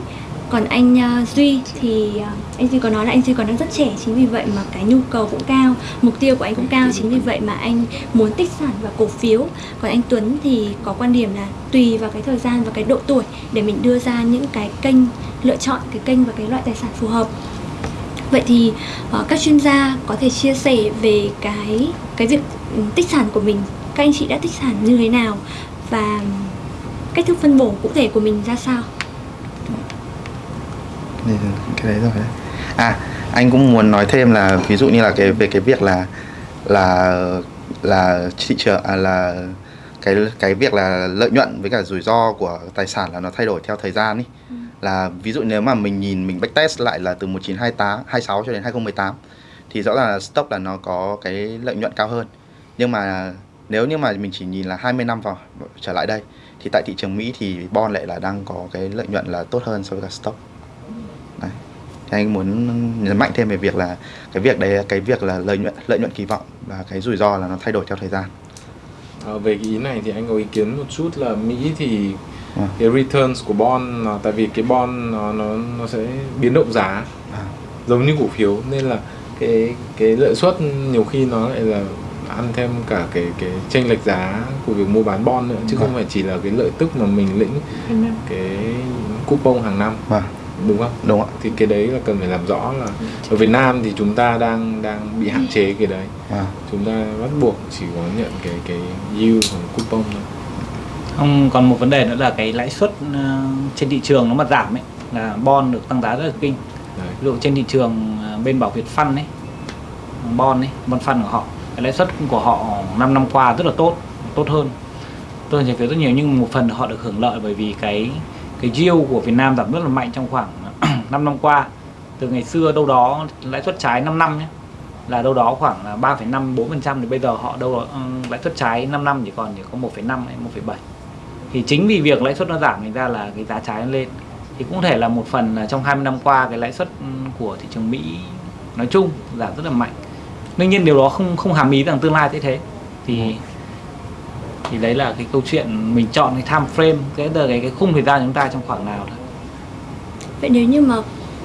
Còn anh ờ, Duy thì ờ, anh Duy có nói là anh Duy còn đang rất trẻ chính vì vậy mà cái nhu cầu cũng cao, mục tiêu của anh cũng cao chính vì vậy mà anh muốn tích sản và cổ phiếu. Còn anh Tuấn thì có quan điểm là tùy vào cái thời gian và cái độ tuổi để mình đưa ra những cái kênh lựa chọn cái kênh và cái loại tài sản phù hợp. Vậy thì ờ, các chuyên gia có thể chia sẻ về cái cái việc ừ, tích sản của mình, các anh chị đã tích sản như thế nào và ừ, cách thức phân bổ cụ thể của mình ra sao? Thì cái đấy rồi đấy. À, anh cũng muốn nói thêm là ví dụ như là cái về cái việc là là là thị trường à, là cái cái việc là lợi nhuận với cả rủi ro của tài sản là nó thay đổi theo thời gian ý. Là ví dụ nếu mà mình nhìn mình backtest lại là từ 1928 26 cho đến 2018 thì rõ ràng là stock là nó có cái lợi nhuận cao hơn. Nhưng mà nếu như mà mình chỉ nhìn là 20 năm vào trở lại đây thì tại thị trường Mỹ thì bond lại là đang có cái lợi nhuận là tốt hơn so với cả stock. Thì anh muốn nhấn mạnh thêm về việc là cái việc đấy cái việc là lợi nhuận lợi nhuận kỳ vọng và cái rủi ro là nó thay đổi theo thời gian. À, về cái ý này thì anh có ý kiến một chút là Mỹ thì À. cái returns của bond nó tại vì cái bond nó nó nó sẽ biến động giá À. giống như cổ phiếu nên là cái cái lợi suất nhiều khi nó lại là ăn thêm cả cái cái chênh lệch giá của việc mua bán bond nữa chứ không Vâng. phải chỉ là cái lợi tức mà mình lĩnh cái coupon hàng năm Vâng, đúng không? đúng ạ. thì cái đấy là cần phải làm rõ là ở Việt Nam thì chúng ta đang đang bị hạn chế cái đấy Vâng. chúng ta bắt buộc chỉ có nhận cái cái yield hoặc coupon thôi Không, còn một vấn đề nữa là cái lãi suất ờ, trên thị trường nó mà giảm ấy là bond được tăng giá rất là kinh. đấy. Ví dụ trên thị trường ờ, bên bảo Việt Fund ấy, bond ấy, bond fund của họ, cái lãi suất của họ 5 năm qua rất là tốt, tốt hơn. Hơn trái phiếu rất nhiều nhưng một phần họ được hưởng lợi bởi vì cái cái yield của Việt Nam giảm rất là mạnh trong khoảng 5 năm qua. Từ ngày xưa đâu đó lãi suất trái 5 năm nhé là đâu đó khoảng 3,5 4% thì bây giờ họ đâu đó ừ, lãi suất trái 5 năm chỉ còn chỉ có 1,5 hay 1,7 thì chính vì việc lãi suất nó giảm thành ra là cái giá trái lên. Thì cũng thể là một phần là trong 20 năm qua cái lãi suất ừ, của thị trường Mỹ nói chung giảm rất là mạnh. Đương nhiên điều đó không không hàm ý rằng tương lai sẽ thế. Thì ừ thì đấy là cái câu chuyện mình chọn cái time frame cái cái cái khung thời gian chúng ta trong khoảng nào thôi. Vậy nếu như mà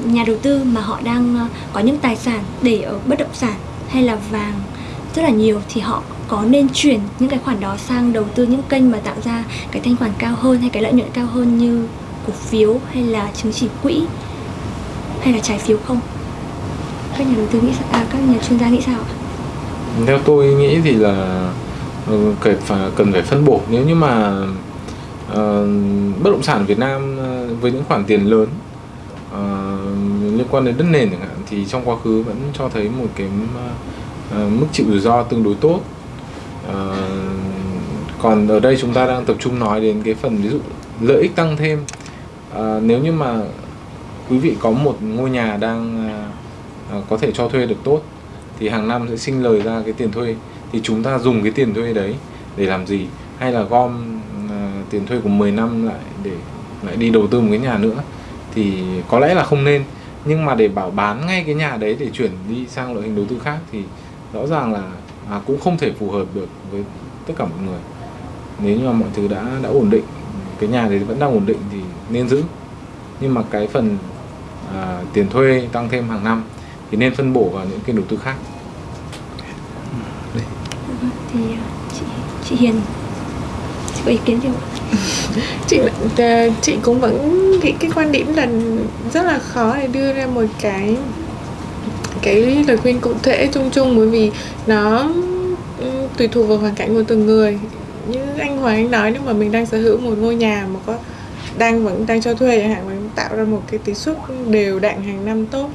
nhà đầu tư mà họ đang ờ, có những tài sản để ở bất động sản hay là vàng rất là nhiều thì họ có nên chuyển những cái khoản đó sang đầu tư những kênh mà tạo ra cái thanh khoản cao hơn hay cái lợi nhuận cao hơn như cổ phiếu hay là chứng chỉ quỹ hay là trái phiếu không? Các nhà đầu tư nghĩ sao? À, các nhà chuyên gia nghĩ sao ạ? theo tôi nghĩ thì là Ừ, cần phải cần phải phân bổ. Nếu như mà uh, bất động sản Việt Nam ờ, với những khoản tiền lớn uh, liên quan đến đất nền chẳng hạn thì trong quá khứ vẫn cho thấy một cái uh, mức chịu rủi ro tương đối tốt. Uh, còn ở đây chúng ta đang tập trung nói đến cái phần ví dụ lợi ích tăng thêm. Uh, nếu như mà quý vị có một ngôi nhà đang uh, có thể cho thuê được tốt thì hàng năm sẽ sinh lời ra cái tiền thuê thì chúng ta dùng cái tiền thuê đấy để làm gì? Hay là gom uh, tiền thuê của 10 năm lại để lại đi đầu tư một cái nhà nữa? Thì có lẽ là không nên. Nhưng mà để bảo bán ngay cái nhà đấy để chuyển đi sang loại hình đầu tư khác thì rõ ràng là à, cũng không thể phù hợp được với tất cả mọi người. Nếu như mà mọi thứ đã đã ổn định cái nhà đấy vẫn đang ổn định thì nên giữ. Nhưng mà cái phần à, tiền thuê tăng thêm hàng năm thì nên phân bổ vào những kênh đầu tư khác. Thì ờ, chị chị Hiền chị có ý kiến gì không? chị ờ, chị cũng vẫn nghĩ cái quan điểm là rất là khó để đưa ra một cái cái lời khuyên cụ thể chung chung bởi vì nó tùy thuộc vào hoàn cảnh của từng người như anh Hoàng anh nói nếu mà mình đang sở hữu một ngôi nhà mà có đang vẫn đang cho thuê chẳng hạn mình tạo ra một cái tỷ suất đều đặn hàng năm tốt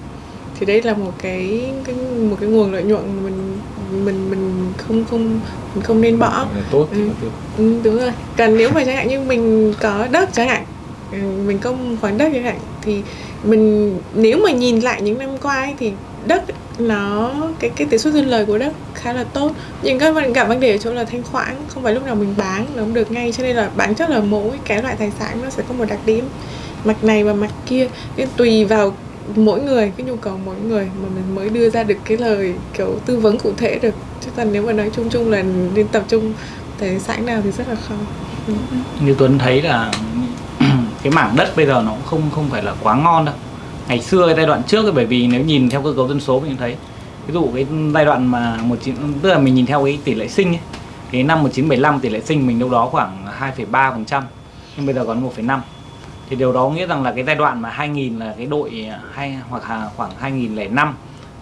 thì đây là một cái, cái một cái nguồn lợi nhuận mình mình mình không không mình không nên bỏ. Tốt Ừ. Ừ, đúng rồi. Còn nếu mà chẳng hạn như mình có đất chẳng hạn ừ, mình có một khoản đất chẳng hạn thì mình nếu mà nhìn lại những năm qua ấy, thì đất nó cái cái tỷ suất sinh lời của đất khá là tốt. Nhưng cái vấn- cả vấn đề ở chỗ là thanh khoản không phải lúc nào mình bán là cũng được ngay. Cho nên là bản chất là mỗi cái loại tài sản nó sẽ có một đặc điểm. Mặt này và mặt kia. Nên tùy vào mỗi người cái nhu cầu mỗi người mà mình mới đưa ra được cái lời kiểu tư vấn cụ thể được. Chứ còn nếu mà nói chung chung là nên tập trung tài sản nào thì rất là khó. Ừ. Như Tuấn thấy là cái mảng đất bây giờ nó cũng không không phải là quá ngon đâu. Ngày xưa cái giai đoạn trước ấy, bởi vì nếu nhìn theo cơ cấu dân số mình thấy ví dụ cái giai đoạn mà một chín tức là mình nhìn theo cái tỷ lệ sinh ấy, cái năm 1975 tỷ lệ sinh mình đâu đó khoảng 2,3 phần trăm nhưng bây giờ còn 1,5 thì điều đó nghĩa rằng là cái giai đoạn mà 2000 là cái đội hay hoặc là khoảng 2005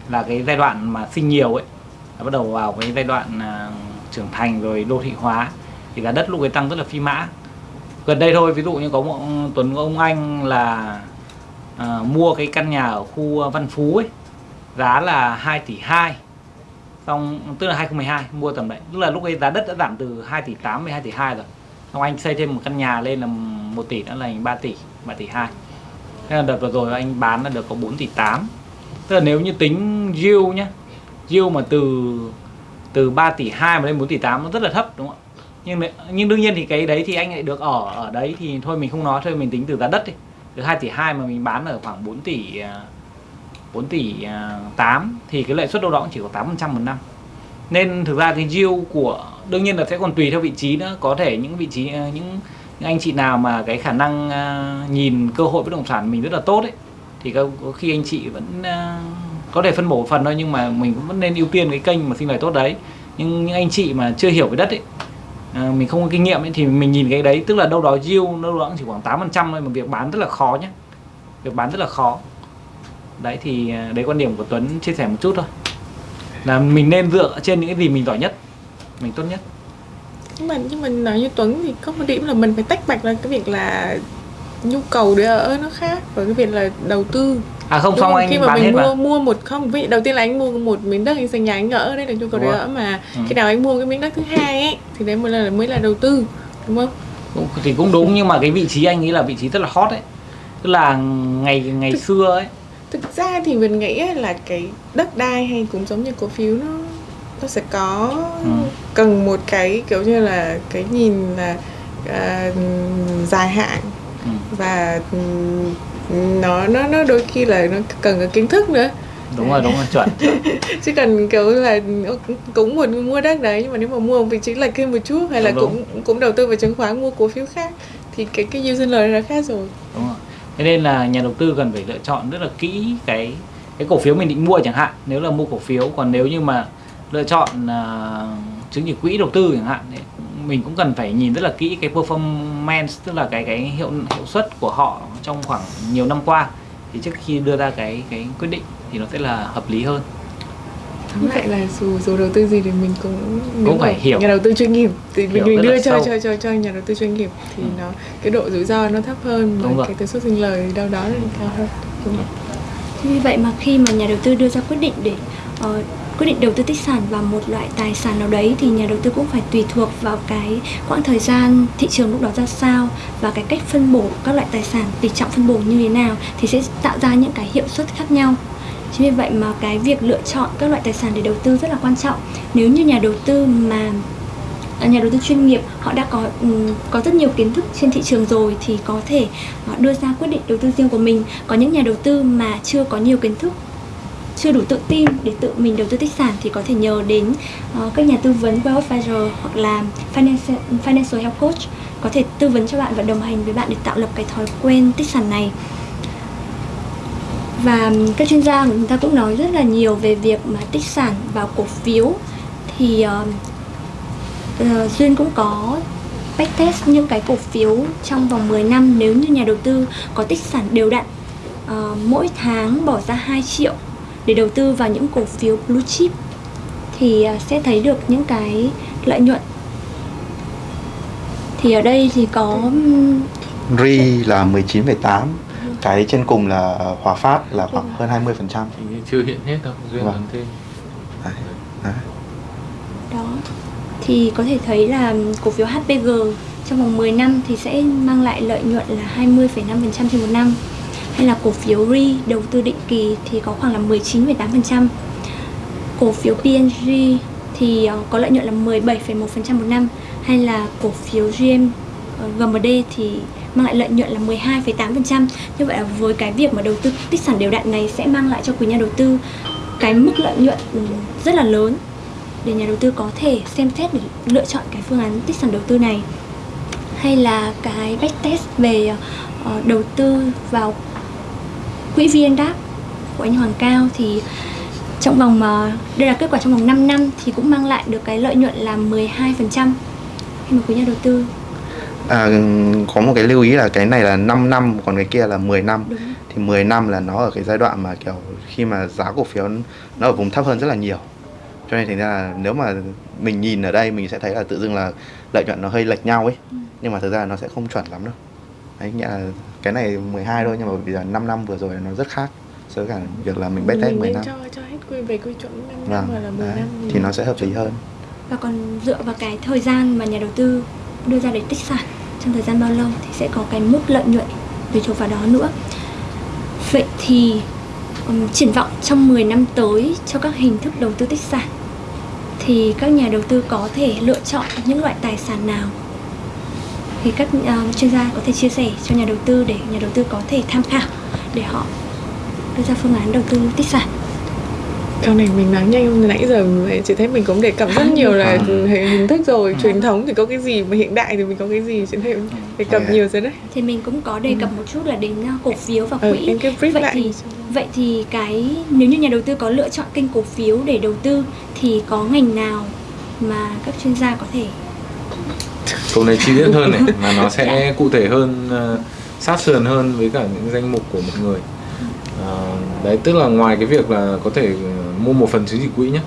là cái giai đoạn mà sinh nhiều ấy là bắt đầu vào cái giai đoạn à, trưởng thành rồi đô thị hóa thì giá đất lúc ấy tăng rất là phi mã. Gần đây thôi ví dụ như có một ừ, Tuấn có ông anh là à, mua cái căn nhà ở khu Văn Phú ấy giá là 2 tỷ 2 xong tức là 2012 mua tầm đấy. Tức là lúc ấy giá đất đã giảm từ 2 tỷ 8 đến 2 tỷ 2 rồi. Xong anh xây thêm một căn nhà lên là 1 tỷ nữa là anh 3 tỷ 3 tỷ 2 thế là đợt vừa rồi anh bán là được có 4 tỷ 8 tức là nếu như tính yield nhá yield mà từ từ 3 tỷ 2 mà lên 4 tỷ 8 nó rất là thấp đúng không ạ? Nhưng nhưng đương nhiên thì cái đấy thì anh lại được ở ở đấy thì thôi mình không nói thôi mình tính từ giá đất đi. Từ 2 tỷ 2 mà mình bán ở khoảng 4 tỷ à, 4 tỷ à, 8 thì cái lợi suất đâu đó cũng chỉ có 8% một năm. Nên thực ra cái yield của đương nhiên là sẽ còn tùy theo vị trí nữa có thể những vị trí à, những, những anh chị nào mà cái khả năng uh, nhìn cơ hội bất động sản mình rất là tốt ấy thì có, có khi anh chị vẫn uh, có thể phân bổ phần thôi nhưng mà mình cũng vẫn nên ưu tiên cái kênh mà sinh lời tốt đấy. Nhưng những anh chị mà chưa hiểu cái đất ấy à, mình không có kinh nghiệm ấy, thì mình nhìn cái đấy tức là đâu đó yield đâu đó chỉ khoảng 8% thôi mà việc bán rất là khó nhé việc bán rất là khó. Đấy thì đấy quan điểm của Tuấn chia sẻ một chút thôi. Là mình nên dựa trên những cái gì mình giỏi nhất mình tốt nhất nhưng mà nhưng mà nói như Tuấn thì có một điểm là mình phải tách bạch ra cái việc là nhu cầu để ở nó khác và cái việc là đầu tư. À không Đúng xong không? anh khi mà bán mình hết mua mà. mua một không ví đầu tiên là anh mua một miếng đất anh xây nhà anh ở đây là nhu cầu để ở mà. Ừ. khi nào anh mua cái miếng đất thứ hai ấy thì đấy mới là mới là đầu tư đúng không? Cũng, thì cũng đúng nhưng mà cái vị trí anh nghĩ là vị trí rất là hot đấy tức là ngày ngày Thực- xưa ấy. thực ra thì mình nghĩ ấy là cái đất đai hay cũng giống như cổ phiếu nó nó sẽ có Ừ. cần một cái kiểu như là cái nhìn là à, dài hạn. Ừ, và nó nó nó đôi khi là nó cần cái kiến thức nữa. Đúng rồi đúng rồi chuẩn, chuẩn. chứ cần kiểu là cũng muốn mua đất đấy nhưng mà nếu mà mua vị trí lệch thêm một chút hay là Đúng, cũng cũng đầu tư vào chứng khoán mua cổ phiếu khác thì cái cái sinh lời là khác rồi. Đúng rồi. Thế nên là nhà đầu tư cần phải lựa chọn rất là kỹ cái cái cổ phiếu mình định mua chẳng hạn. Nếu là mua cổ phiếu còn nếu như mà lựa chọn à, chứng chỉ quỹ đầu tư chẳng hạn thì mình cũng cần phải nhìn rất là kỹ cái performance tức là cái cái hiệu hiệu suất của họ trong khoảng nhiều năm qua thì trước khi đưa ra cái cái quyết định thì nó sẽ là hợp lý hơn tóm lại là dù dù đầu tư gì thì mình cũng nếu phải hiểu. nhà đầu tư chuyên nghiệp thì mình, Hiểu mình rất đưa cho cho cho cho nhà đầu tư chuyên nghiệp thì Ừ. nó cái độ rủi ro nó thấp hơn Đúng và cái tần suất sinh lời đâu đó là cao hơn đúng? Vì vậy mà khi mà nhà đầu tư đưa ra quyết định để ờ, quyết định đầu tư tích sản vào một loại tài sản nào đấy thì nhà đầu tư cũng phải tùy thuộc vào cái quãng thời gian thị trường lúc đó ra sao và cái cách phân bổ các loại tài sản, tỷ trọng phân bổ như thế nào thì sẽ tạo ra những cái hiệu suất khác nhau. Chính vì vậy mà cái việc lựa chọn các loại tài sản để đầu tư rất là quan trọng. Nếu như nhà đầu tư mà à, nhà đầu tư chuyên nghiệp, họ đã có ừ, có rất nhiều kiến thức trên thị trường rồi thì có thể à, đưa ra quyết định đầu tư riêng của mình có những nhà đầu tư mà chưa có nhiều kiến thức chưa đủ tự tin để tự mình đầu tư tích sản thì có thể nhờ đến uh, các nhà tư vấn wealth advisor hoặc là financial, financial health coach có thể tư vấn cho bạn và đồng hành với bạn để tạo lập cái thói quen tích sản này. Và các chuyên gia của chúng ta cũng nói rất là nhiều về việc mà tích sản vào cổ phiếu thì uh, duyên cũng có backtest những cái cổ phiếu trong vòng 10 năm nếu như nhà đầu tư có tích sản đều đặn uh, mỗi tháng bỏ ra 2 triệu để đầu tư vào những cổ phiếu blue chip thì ờ, sẽ thấy được những cái lợi nhuận. Thì ở đây thì có RI là 19,8 cái trên cùng là Hòa Phát là khoảng hơn 20 phần trăm. Chưa hiện hết đâu duyên Vâng. thêm đó thì có thể thấy là cổ phiếu HPG trong vòng 10 năm thì sẽ mang lại lợi nhuận là 20,5% trên một năm hay là cổ phiếu RE đầu tư định kỳ thì có khoảng là 19,8% cổ phiếu PNG thì ờ, có lợi nhuận là 17,1% một năm. Hay là cổ phiếu GM ờ, GMD thì mang lại lợi nhuận là 12,8% như vậy là với cái việc mà đầu tư tích sản đều đặn này sẽ mang lại cho quý nhà đầu tư cái mức lợi nhuận ừ, rất là lớn để nhà đầu tư có thể xem xét để lựa chọn cái phương án tích sản đầu tư này. Hay là cái backtest về ờ, đầu tư vào quỹ VNDAP của anh Hoàng Cao thì trong vòng ờ, đây là kết quả trong vòng 5 năm thì cũng mang lại được cái lợi nhuận là 12% khi mà quý nhà đầu tư à, có một cái lưu ý là cái này là 5 năm còn cái kia là 10 năm. Đúng. Thì 10 năm là nó ở cái giai đoạn mà kiểu khi mà giá cổ phiếu nó ở vùng thấp hơn rất là nhiều. Cho nên thành ra là nếu mà mình nhìn ở đây mình sẽ thấy là tự dưng là lợi nhuận nó hơi lệch nhau ấy. Nhưng mà thực ra nó sẽ không chuẩn lắm đâu đấy nghĩa là cái này 12 thôi nhưng mà bây giờ 5 năm vừa rồi nó rất khác so với cả việc là mình backtest mình 10 nên năm cho cho hết quy về quy chuẩn 5 năm vâng là 10 đấy. năm thì nó sẽ hợp lý hơn Và còn dựa vào cái thời gian mà nhà đầu tư đưa ra để tích sản trong thời gian bao lâu thì sẽ có cái mức lợi nhuận tùy thuộc vào đó nữa. Vậy thì um, triển vọng trong 10 năm tới cho các hình thức đầu tư tích sản thì các nhà đầu tư có thể lựa chọn những loại tài sản nào? Thì các uh, chuyên gia có thể chia sẻ cho nhà đầu tư để nhà đầu tư có thể tham khảo để họ đưa ra phương án đầu tư tích sản. câu này mình nói nhanh nãy giờ chỉ thấy mình cũng đề cập rất nhiều là À. hình thức rồi truyền thống thì có cái gì mà hiện đại thì mình có cái gì chị thấy đề cập nhiều rồi đấy Thì mình cũng có đề cập một chút là đến uh, cổ phiếu và ừ, quỹ. em cứ brief vậy lại thì vậy thì cái nếu như nhà đầu tư có lựa chọn kênh cổ phiếu để đầu tư thì có ngành nào mà các chuyên gia có thể câu này chi tiết hơn này mà nó sẽ cụ thể hơn uh, sát sườn hơn với cả những danh mục của một người. Uh, đấy tức là ngoài cái việc là có thể ờ, mua một phần chứng chỉ quỹ nhé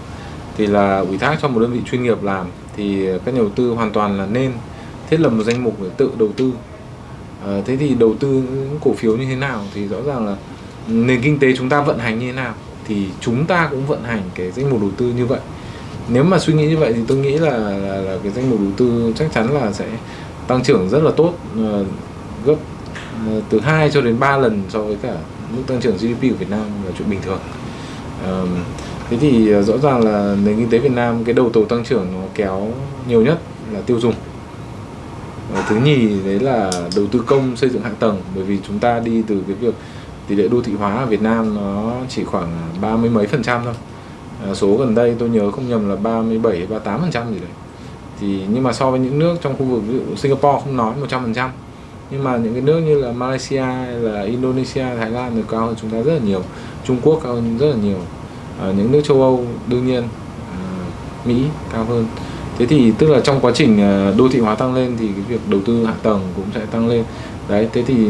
thì là ủy thác cho một đơn vị chuyên nghiệp làm thì các nhà đầu tư hoàn toàn là nên thiết lập một danh mục để tự đầu tư. Uh, thế thì đầu tư những cổ phiếu như thế nào thì rõ ràng là nền kinh tế chúng ta vận hành như thế nào thì chúng ta cũng vận hành cái danh mục đầu tư như vậy nếu mà suy nghĩ như vậy thì tôi nghĩ là là, là cái danh mục đầu tư chắc chắn là sẽ tăng trưởng rất là tốt uh, gấp uh, từ 2 cho đến 3 lần so với cả mức tăng trưởng GDP của Việt Nam là chuyện bình thường. Uh, thế thì uh, rõ ràng là nền kinh tế Việt Nam cái đầu tàu tăng trưởng nó kéo nhiều nhất là tiêu dùng. Uh, thứ nhì đấy là đầu tư công xây dựng hạ tầng. Bởi vì chúng ta đi từ cái việc tỷ lệ đô thị hóa ở Việt Nam nó chỉ khoảng ba mươi mấy phần trăm thôi. À, số gần đây tôi nhớ không nhầm là 37 38 phần trăm gì đấy. Thì nhưng mà so với những nước trong khu vực ví dụ Singapore không nói 100 phần trăm. Nhưng mà những cái nước như là Malaysia hay là Indonesia Thái Lan thì cao hơn chúng ta rất là nhiều. Trung Quốc cao hơn rất là nhiều. À, những nước châu Âu đương nhiên à, Mỹ cao hơn. Thế thì tức là trong quá trình à, đô thị hóa tăng lên thì cái việc đầu tư hạ tầng cũng sẽ tăng lên. Đấy thế thì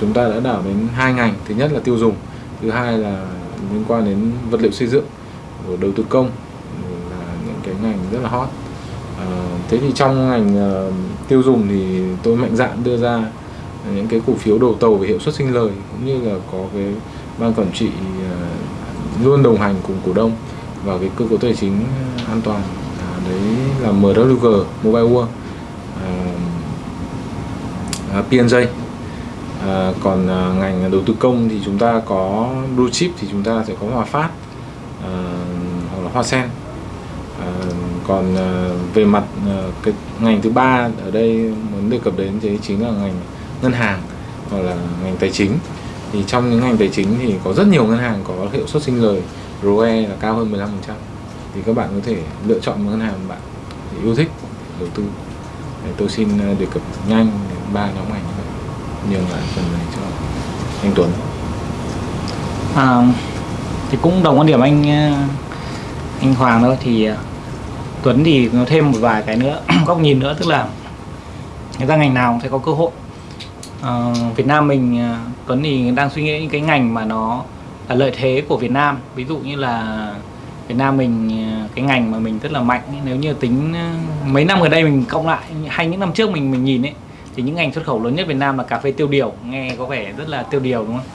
chúng ta đã đảo đến hai ngành. Thứ nhất là tiêu dùng thứ hai là liên quan đến vật liệu xây dựng đầu tư công là những cái ngành rất là hot. À, thế thì trong ngành uh, tiêu dùng thì tôi mạnh dạn đưa ra những cái cổ phiếu đầu tàu về hiệu suất sinh lời cũng như là có cái ban quản trị uh, luôn đồng hành cùng cổ đông và cái cơ cấu tài chính an toàn. À, đấy là MWG Mobile World à, PNJ à, còn à, ngành đầu tư công thì chúng ta có blue chip thì chúng ta sẽ có Hòa Phát. Hoa Sen. À, còn à, về mặt à, cái ngành thứ ba ở đây muốn đề cập đến thì chính là ngành ngân hàng hoặc là ngành tài chính. Thì trong những ngành tài chính thì có rất nhiều ngân hàng có hiệu suất sinh lời ROE là cao hơn 15% thì các bạn có thể lựa chọn một ngân hàng bạn yêu thích đầu tư. Để tôi xin đề cập nhanh ba nhóm ngành như vậy nhường lại phần này cho anh Tuấn. À, thì cũng đồng quan điểm anh anh Hoàng thôi thì ờ, Tuấn thì nó thêm một vài cái nữa góc nhìn nữa tức là người ta ngành nào cũng sẽ có cơ hội. Ờ, Việt Nam mình ờ, Tuấn thì đang suy nghĩ những cái ngành mà nó là lợi thế của Việt Nam. Ví dụ như là Việt Nam mình ờ, cái ngành mà mình rất là mạnh nếu như tính mấy năm gần đây mình cộng lại hay những năm trước mình mình nhìn ấy thì những ngành xuất khẩu lớn nhất Việt Nam là cà phê tiêu điều nghe có vẻ rất là tiêu điều đúng không?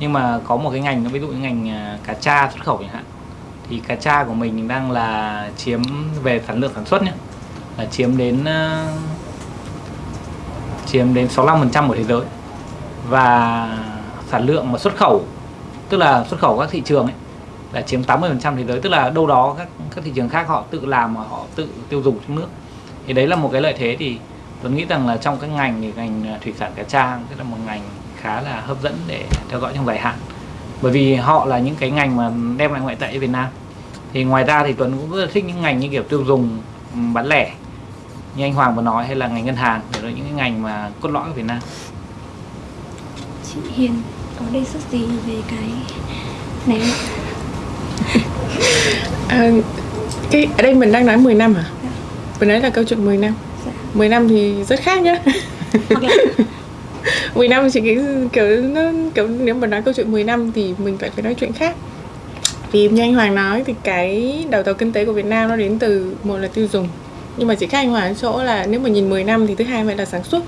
Nhưng mà có một cái ngành nó ví dụ như ngành cá tra xuất khẩu chẳng hạn thì cá tra của mình đang là chiếm về sản lượng sản xuất nhé. Là chiếm đến ờ, chiếm đến 65% của thế giới. Và sản lượng mà xuất khẩu, tức là xuất khẩu các thị trường ấy, là chiếm 80% thế giới. Tức là đâu đó các các thị trường khác họ tự làm mà họ tự tiêu dùng trong nước. Thì đấy là một cái lợi thế. Thì tôi nghĩ rằng là trong các ngành thì ngành ờ, thủy sản cá tra sẽ là một ngành khá là hấp dẫn để theo dõi trong dài hạn bởi vì họ là những cái ngành mà đem lại ngoại tệ cho Việt Nam thì ngoài ra thì Tuấn cũng rất là thích những ngành như kiểu tiêu dùng ừm, bán lẻ như anh Hoàng vừa nói hay là ngành ngân hàng để là những cái ngành mà cốt lõi của Việt Nam chị Hiền có đề xuất gì về cái này không? À, cái ở đây mình đang nói 10 năm hả? Mình nói là câu chuyện 10 năm. Dạ. 10 năm thì rất khác nhá. hoặc là 10 năm chỉ cái kiểu nó kiểu nếu mà nói câu chuyện 10 năm thì mình phải phải nói chuyện khác. Vì như anh Hoàng nói thì cái đầu tàu kinh tế của Việt Nam nó đến từ một là tiêu dùng nhưng mà chỉ khác anh Hoàng chỗ là nếu mà nhìn 10 năm thì thứ hai phải là sản xuất.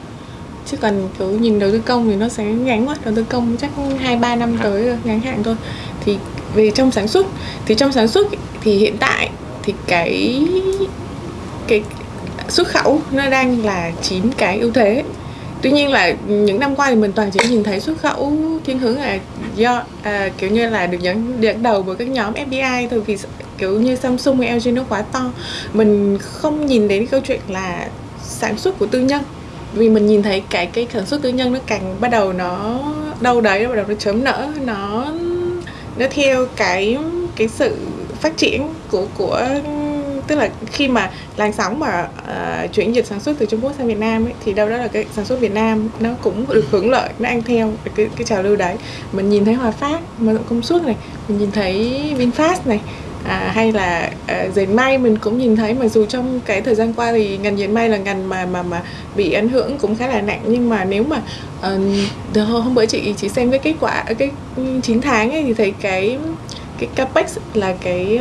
Chứ còn kiểu nhìn đầu tư công thì nó sẽ ngắn quá đầu tư công chắc hai ba năm tới ngắn hạn thôi. Thì về trong sản xuất thì trong sản xuất thì hiện tại thì cái cái xuất khẩu nó đang là chiếm cái ưu thế tuy nhiên là những năm qua thì mình toàn chỉ nhìn thấy xuất khẩu thiên hướng là do à, kiểu như là được dẫn dẫn đầu bởi các nhóm FDI thôi vì kiểu như Samsung hay LG nó quá to. Mình không nhìn đến câu chuyện là sản xuất của tư nhân vì mình nhìn thấy cái cái sản xuất tư nhân nó càng bắt đầu nó đâu đấy nó bắt đầu nó chớm nở nó nó theo cái cái sự phát triển của của tức là khi mà làn sóng mà uh, chuyển dịch sản xuất từ Trung Quốc sang Việt Nam ấy, thì đâu đó là cái sản xuất Việt Nam nó cũng được hưởng lợi nó ăn theo cái cái trào lưu đấy. Mình nhìn thấy Hòa Phát mà công suất này mình nhìn thấy Vinfast này à, hay là uh, dệt may mình cũng nhìn thấy mà dù trong cái thời gian qua thì ngành dệt may là ngành mà mà mà bị ảnh hưởng cũng khá là nặng. Nhưng mà nếu mà uh, hôm bữa chị chỉ xem cái kết quả cái 9 tháng ấy thì thấy cái cái capex là cái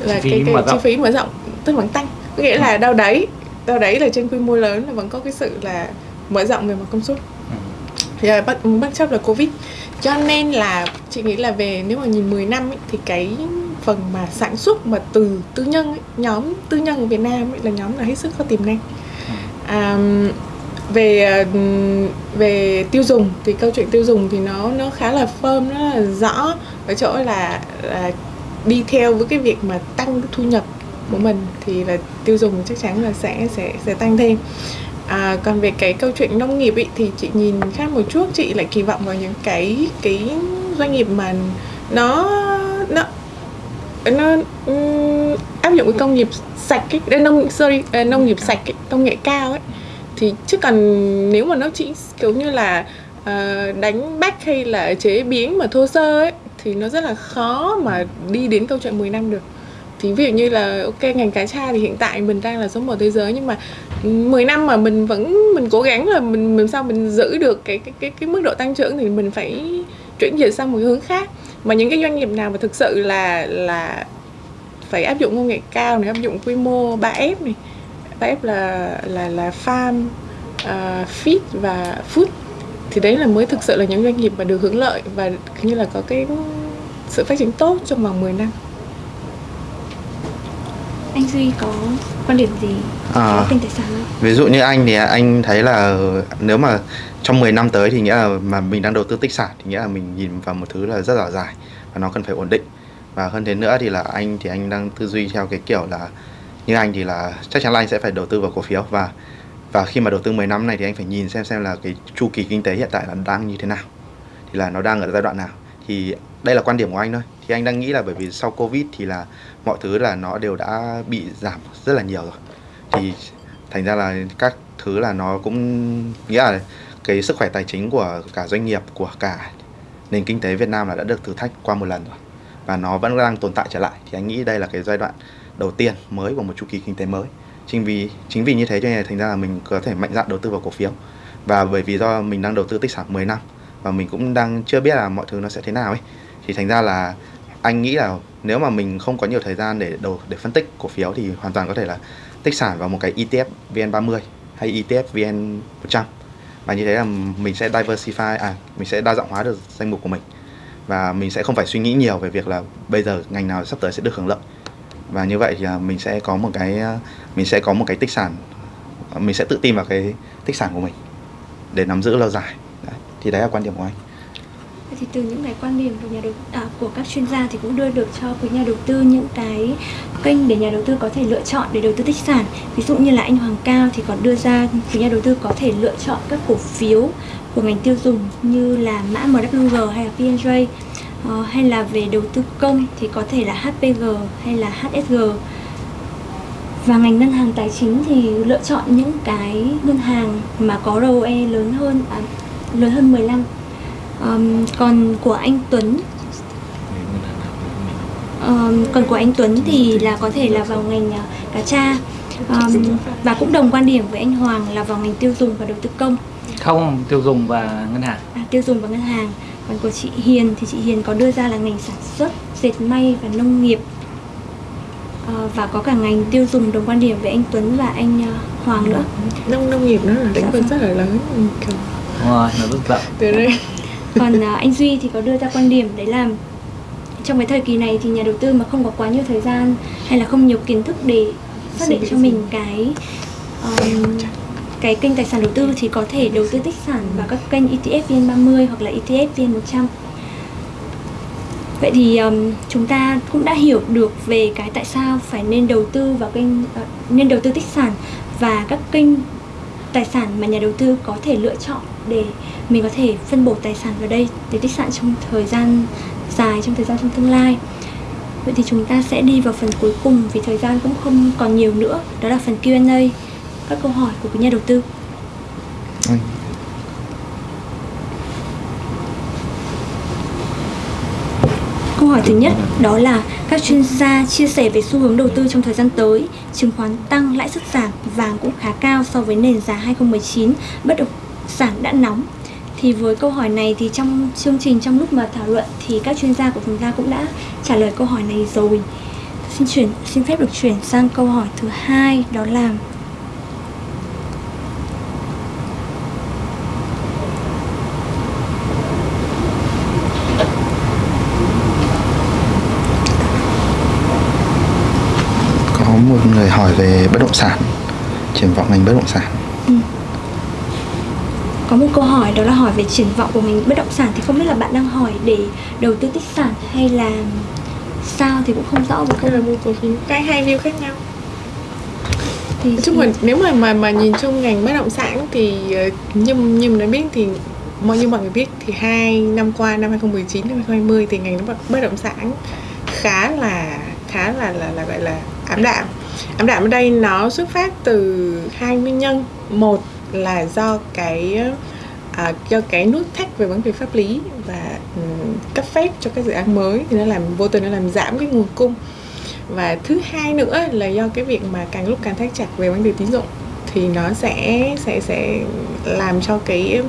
là Chi cái, cái chi phí mở rộng tức vẫn tăng. Có nghĩa là đâu đấy đâu đấy là trên quy mô lớn là vẫn có cái sự là mở rộng về mặt công suất. Thì là bất bất chấp là covid. Cho nên là chị nghĩ là về nếu mà nhìn 10 năm ấy, thì cái phần mà sản xuất mà từ tư nhân ấy, nhóm tư nhân ở Việt Nam ấy, là nhóm là hết sức có tiềm năng à, về về tiêu dùng thì câu chuyện tiêu dùng thì nó nó khá là firm nó là rõ. Ở chỗ là, là đi theo với cái việc mà tăng thu nhập của mình thì là tiêu dùng chắc chắn là sẽ sẽ sẽ tăng thêm. À, còn về cái câu chuyện nông nghiệp ý, thì chị nhìn khác một chút chị lại kỳ vọng vào những cái cái doanh nghiệp mà nó nó nó um, áp dụng cái công nghiệp sạch ấy, ờ, nông sorry ờ, nông nghiệp sạch ấy, công nghệ cao ấy. Thì chứ còn nếu mà nó chỉ kiểu như là uh, đánh bắt hay là chế biến mà thô sơ ấy thì nó rất là khó mà đi đến câu chuyện 10 năm được. Thì ví dụ như là ok ngành cá tra thì hiện tại mình đang là số một thế giới nhưng mà 10 năm mà mình vẫn mình cố gắng là mình làm sao mình giữ được cái cái cái cái mức độ tăng trưởng thì mình phải chuyển dịch sang một hướng khác. Mà những cái doanh nghiệp nào mà thực sự là là phải áp dụng công nghệ cao này áp dụng quy mô 3F này 3F là là là farm uh, feed và food thì đấy là mới thực sự là những doanh nghiệp mà được hưởng lợi và như là có cái sự phát triển tốt trong vòng 10 năm Anh Duy có quan điểm gì À. về kinh tế sản không? Ví dụ như anh thì anh thấy là nếu mà trong 10 năm tới thì nghĩa là mà mình đang đầu tư tích sản thì nghĩa là mình nhìn vào một thứ là rất là dài và nó cần phải ổn định. Và hơn thế nữa thì là anh thì anh đang tư duy theo cái kiểu là như anh thì là chắc chắn là anh sẽ phải đầu tư vào cổ phiếu và và khi mà đầu tư 10 năm này thì anh phải nhìn xem xem là cái chu kỳ kinh tế hiện tại là đang như thế nào. Thì là nó đang ở giai đoạn nào. Thì đây là quan điểm của anh thôi. Thì anh đang nghĩ là bởi vì sau Covid thì là mọi thứ là nó đều đã bị giảm rất là nhiều rồi. Thì thành ra là các thứ là nó cũng, nghĩa là cái sức khỏe tài chính của cả doanh nghiệp, của cả nền kinh tế Việt Nam là đã được thử thách qua một lần rồi và nó vẫn đang tồn tại trở lại thì anh nghĩ đây là cái giai đoạn đầu tiên mới của một chu kỳ kinh tế mới chính vì chính vì như thế cho nên là thành ra là mình có thể mạnh dạn đầu tư vào cổ phiếu. Và bởi vì do mình đang đầu tư tích sản 10 năm và mình cũng đang chưa biết là mọi thứ nó sẽ thế nào ấy, thì thành ra là anh nghĩ là nếu mà mình không có nhiều thời gian để đầu, để phân tích cổ phiếu thì hoàn toàn có thể là tích sản vào một cái ETF VN30 hay ETF VN100 và như thế là mình sẽ diversify à mình sẽ đa dạng hóa được danh mục của mình. Và mình sẽ không phải suy nghĩ nhiều về việc là bây giờ ngành nào sắp tới sẽ được hưởng lợi và như vậy thì à, mình sẽ có một cái à, mình sẽ có một cái tích sản à, mình sẽ tự tin vào cái tích sản của mình để nắm giữ lâu dài đấy. thì đấy là quan điểm của anh thì từ những cái quan điểm của nhà đầu à, của các chuyên gia thì cũng đưa được cho quý nhà đầu tư những cái kênh để nhà đầu tư có thể lựa chọn để đầu tư tích sản. Ví dụ như là anh Hoàng Cao thì còn đưa ra quý nhà đầu tư có thể lựa chọn các cổ phiếu của ngành tiêu dùng như là mã MWG hay là P&J Ờ, hay là về đầu tư công thì có thể là HPG hay là HSG và ngành ngân hàng tài chính thì lựa chọn những cái ngân hàng mà có ROE lớn hơn à, lớn hơn 15 Ờm, còn của anh Tuấn. Ờm, còn của anh Tuấn thì là có thể là vào ngành à, cá tra. Ờm, và cũng đồng quan điểm với anh Hoàng là vào ngành tiêu dùng và đầu tư công. Không tiêu dùng và ngân hàng. À, tiêu dùng và ngân hàng còn của chị Hiền thì chị Hiền có đưa ra là ngành sản xuất dệt may và nông nghiệp. Ờ, và có cả ngành tiêu dùng đồng quan điểm với anh Tuấn và anh ờ, Hoàng nữa. nông nông nghiệp nó là lĩnh vực rất là lớn. Đúng rồi nó từ đây. Còn à, anh Duy thì có đưa ra quan điểm đấy là trong cái thời kỳ này thì nhà đầu tư mà không có quá nhiều thời gian hay là không nhiều kiến thức để xác định cho mình cái um, cái kênh tài sản đầu tư thì có thể đầu tư tích sản vào các kênh ETF VN30 hoặc là ETF VN100. Vậy thì um, chúng ta cũng đã hiểu được về cái tại sao phải nên đầu tư vào kênh uh, nên đầu tư tích sản và các kênh tài sản mà nhà đầu tư có thể lựa chọn để mình có thể phân bổ tài sản vào đây để tích sản trong thời gian dài trong thời gian trong tương lai vậy thì chúng ta sẽ đi vào phần cuối cùng vì thời gian cũng không còn nhiều nữa đó là phần Q&A các câu hỏi của quý nhà đầu tư Ừ. Câu hỏi thứ nhất đó là các chuyên gia chia sẻ về xu hướng đầu tư trong thời gian tới, chứng khoán tăng, lãi suất giảm, vàng cũng khá cao so với nền giá 2019, bất động sản đã nóng. Thì với câu hỏi này thì trong chương trình trong lúc mà thảo luận thì các chuyên gia của chúng ta cũng đã trả lời câu hỏi này rồi. Xin chuyển xin phép được chuyển sang câu hỏi thứ hai đó là có một người hỏi về bất động sản triển vọng ngành bất động sản. Có một câu hỏi đó là hỏi về triển vọng của ngành bất động sản thì không biết là bạn đang hỏi để đầu tư tích sản hay là sao thì cũng không rõ câu cái là mua cổ phiếu cái hai view khác nhau. Thì chung là nếu mà mà mà nhìn chung ngành bất động sản thì ờ, như như mình đã biết thì mọi như mọi người biết thì hai năm qua năm 2019 năm 2020 thì ngành bất bất động sản khá là khá là là là gọi là ảm đạm ảm đạm ở đây nó xuất phát từ hai nguyên nhân. Một là do cái à, do cái nút thắt về vấn đề pháp lý và um, cấp phép cho các dự án mới thì nó làm vô tình nó làm giảm cái nguồn cung. Và thứ hai nữa là do cái việc mà càng lúc càng thắt chặt về vấn đề tín dụng thì nó sẽ sẽ sẽ làm cho cái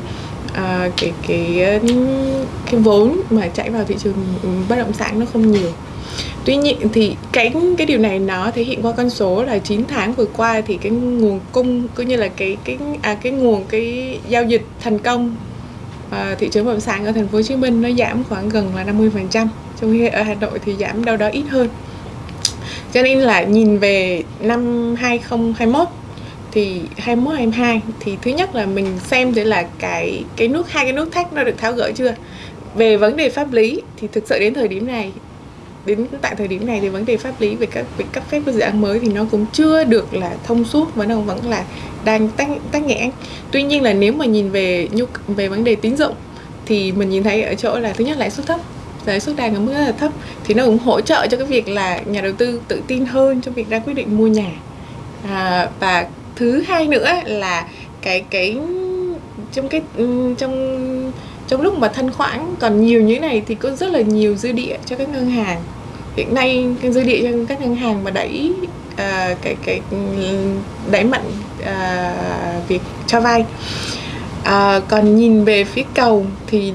uh, cái cái cái vốn mà chạy vào thị trường bất động sản nó không nhiều tuy nhiên thì cái cái điều này nó thể hiện qua con số là 9 tháng vừa qua thì cái nguồn cung cũng như là cái cái à, cái nguồn cái giao dịch thành công à, thị trường bất động sản ở thành phố Hồ Chí Minh nó giảm khoảng gần là 50% trong khi ở Hà Nội thì giảm đâu đó ít hơn. Cho nên là nhìn về năm 2021 thì 21 22 thì thứ nhất là mình xem thế là cái cái nút hai cái nút thắt nó được tháo gỡ chưa? Về vấn đề pháp lý thì thực sự đến thời điểm này đến tại thời điểm này thì vấn đề pháp lý về các việc cấp phép các dự án mới thì nó cũng chưa được là thông suốt và nó vẫn là đang tắc tắc nghẽn. Tuy nhiên là nếu mà nhìn về nhu về vấn đề tín dụng thì mình nhìn thấy ở chỗ là thứ nhất lãi suất thấp lãi suất đang ở mức rất là thấp thì nó cũng hỗ trợ cho cái việc là nhà đầu tư tự tin hơn trong việc ra quyết định mua nhà. À, và thứ hai nữa là cái cái trong cái trong trong lúc mà thanh khoản còn nhiều như thế này thì có rất là nhiều dư địa cho các ngân hàng. Hiện nay cái dư địa cho các ngân hàng mà đẩy à, cái cái đẩy mạnh à, việc cho vay. À, còn nhìn về phía cầu thì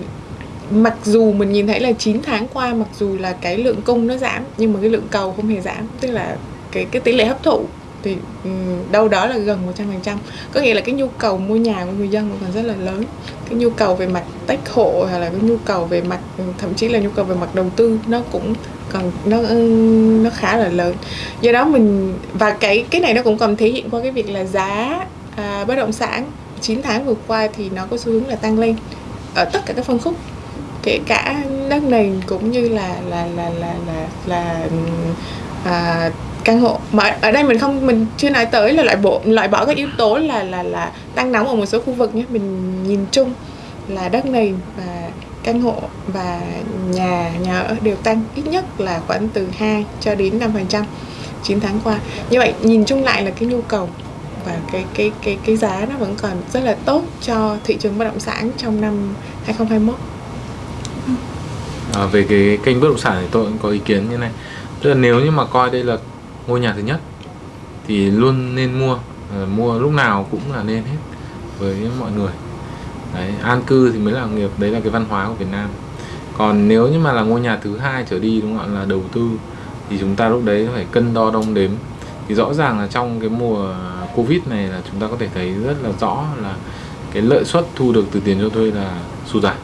mặc dù mình nhìn thấy là 9 tháng qua mặc dù là cái lượng cung nó giảm nhưng mà cái lượng cầu không hề giảm tức là cái cái tỷ lệ hấp thụ thì ừ, đâu đó là gần 100% có nghĩa là cái nhu cầu mua nhà của người dân vẫn còn rất là lớn. Cái nhu cầu về mặt tách hộ hay là cái nhu cầu về mặt ừ, thậm chí là nhu cầu về mặt đầu tư nó cũng còn nó ừ, nó khá là lớn. Do đó mình và cái cái này nó cũng còn thể hiện qua cái việc là giá à, bất động sản. 9 tháng vừa qua thì nó có xu hướng là tăng lên ở tất cả các phân khúc kể cả đất nền cũng như là là là là là là à, căn hộ. Mà ở đây mình không mình chưa nói tới là loại bộ loại bỏ các yếu tố là là là tăng nóng ở một số khu vực nhé. Mình nhìn chung là đất nền và căn hộ và nhà nhà ở đều tăng ít nhất là khoảng từ 2 cho đến 5 phần trăm 9 tháng qua. Như vậy nhìn chung lại là cái nhu cầu và cái cái cái cái giá nó vẫn còn rất là tốt cho thị trường bất động sản trong năm 2021 À, về cái kênh bất động sản thì tôi cũng có ý kiến như này tức là nếu như mà coi đây là ngôi nhà thứ nhất thì luôn nên mua à, mua lúc nào cũng là nên hết với mọi người. Đấy, an cư thì mới là nghiệp đấy là cái văn hóa của Việt Nam. Còn nếu như mà là ngôi nhà thứ hai trở đi đúng không ạ là đầu tư thì chúng ta lúc đấy phải cân đo đong đếm. Thì rõ ràng là trong cái mùa covid này là chúng ta có thể thấy rất là rõ là cái lợi suất thu được từ tiền cho thuê là sụt giảm.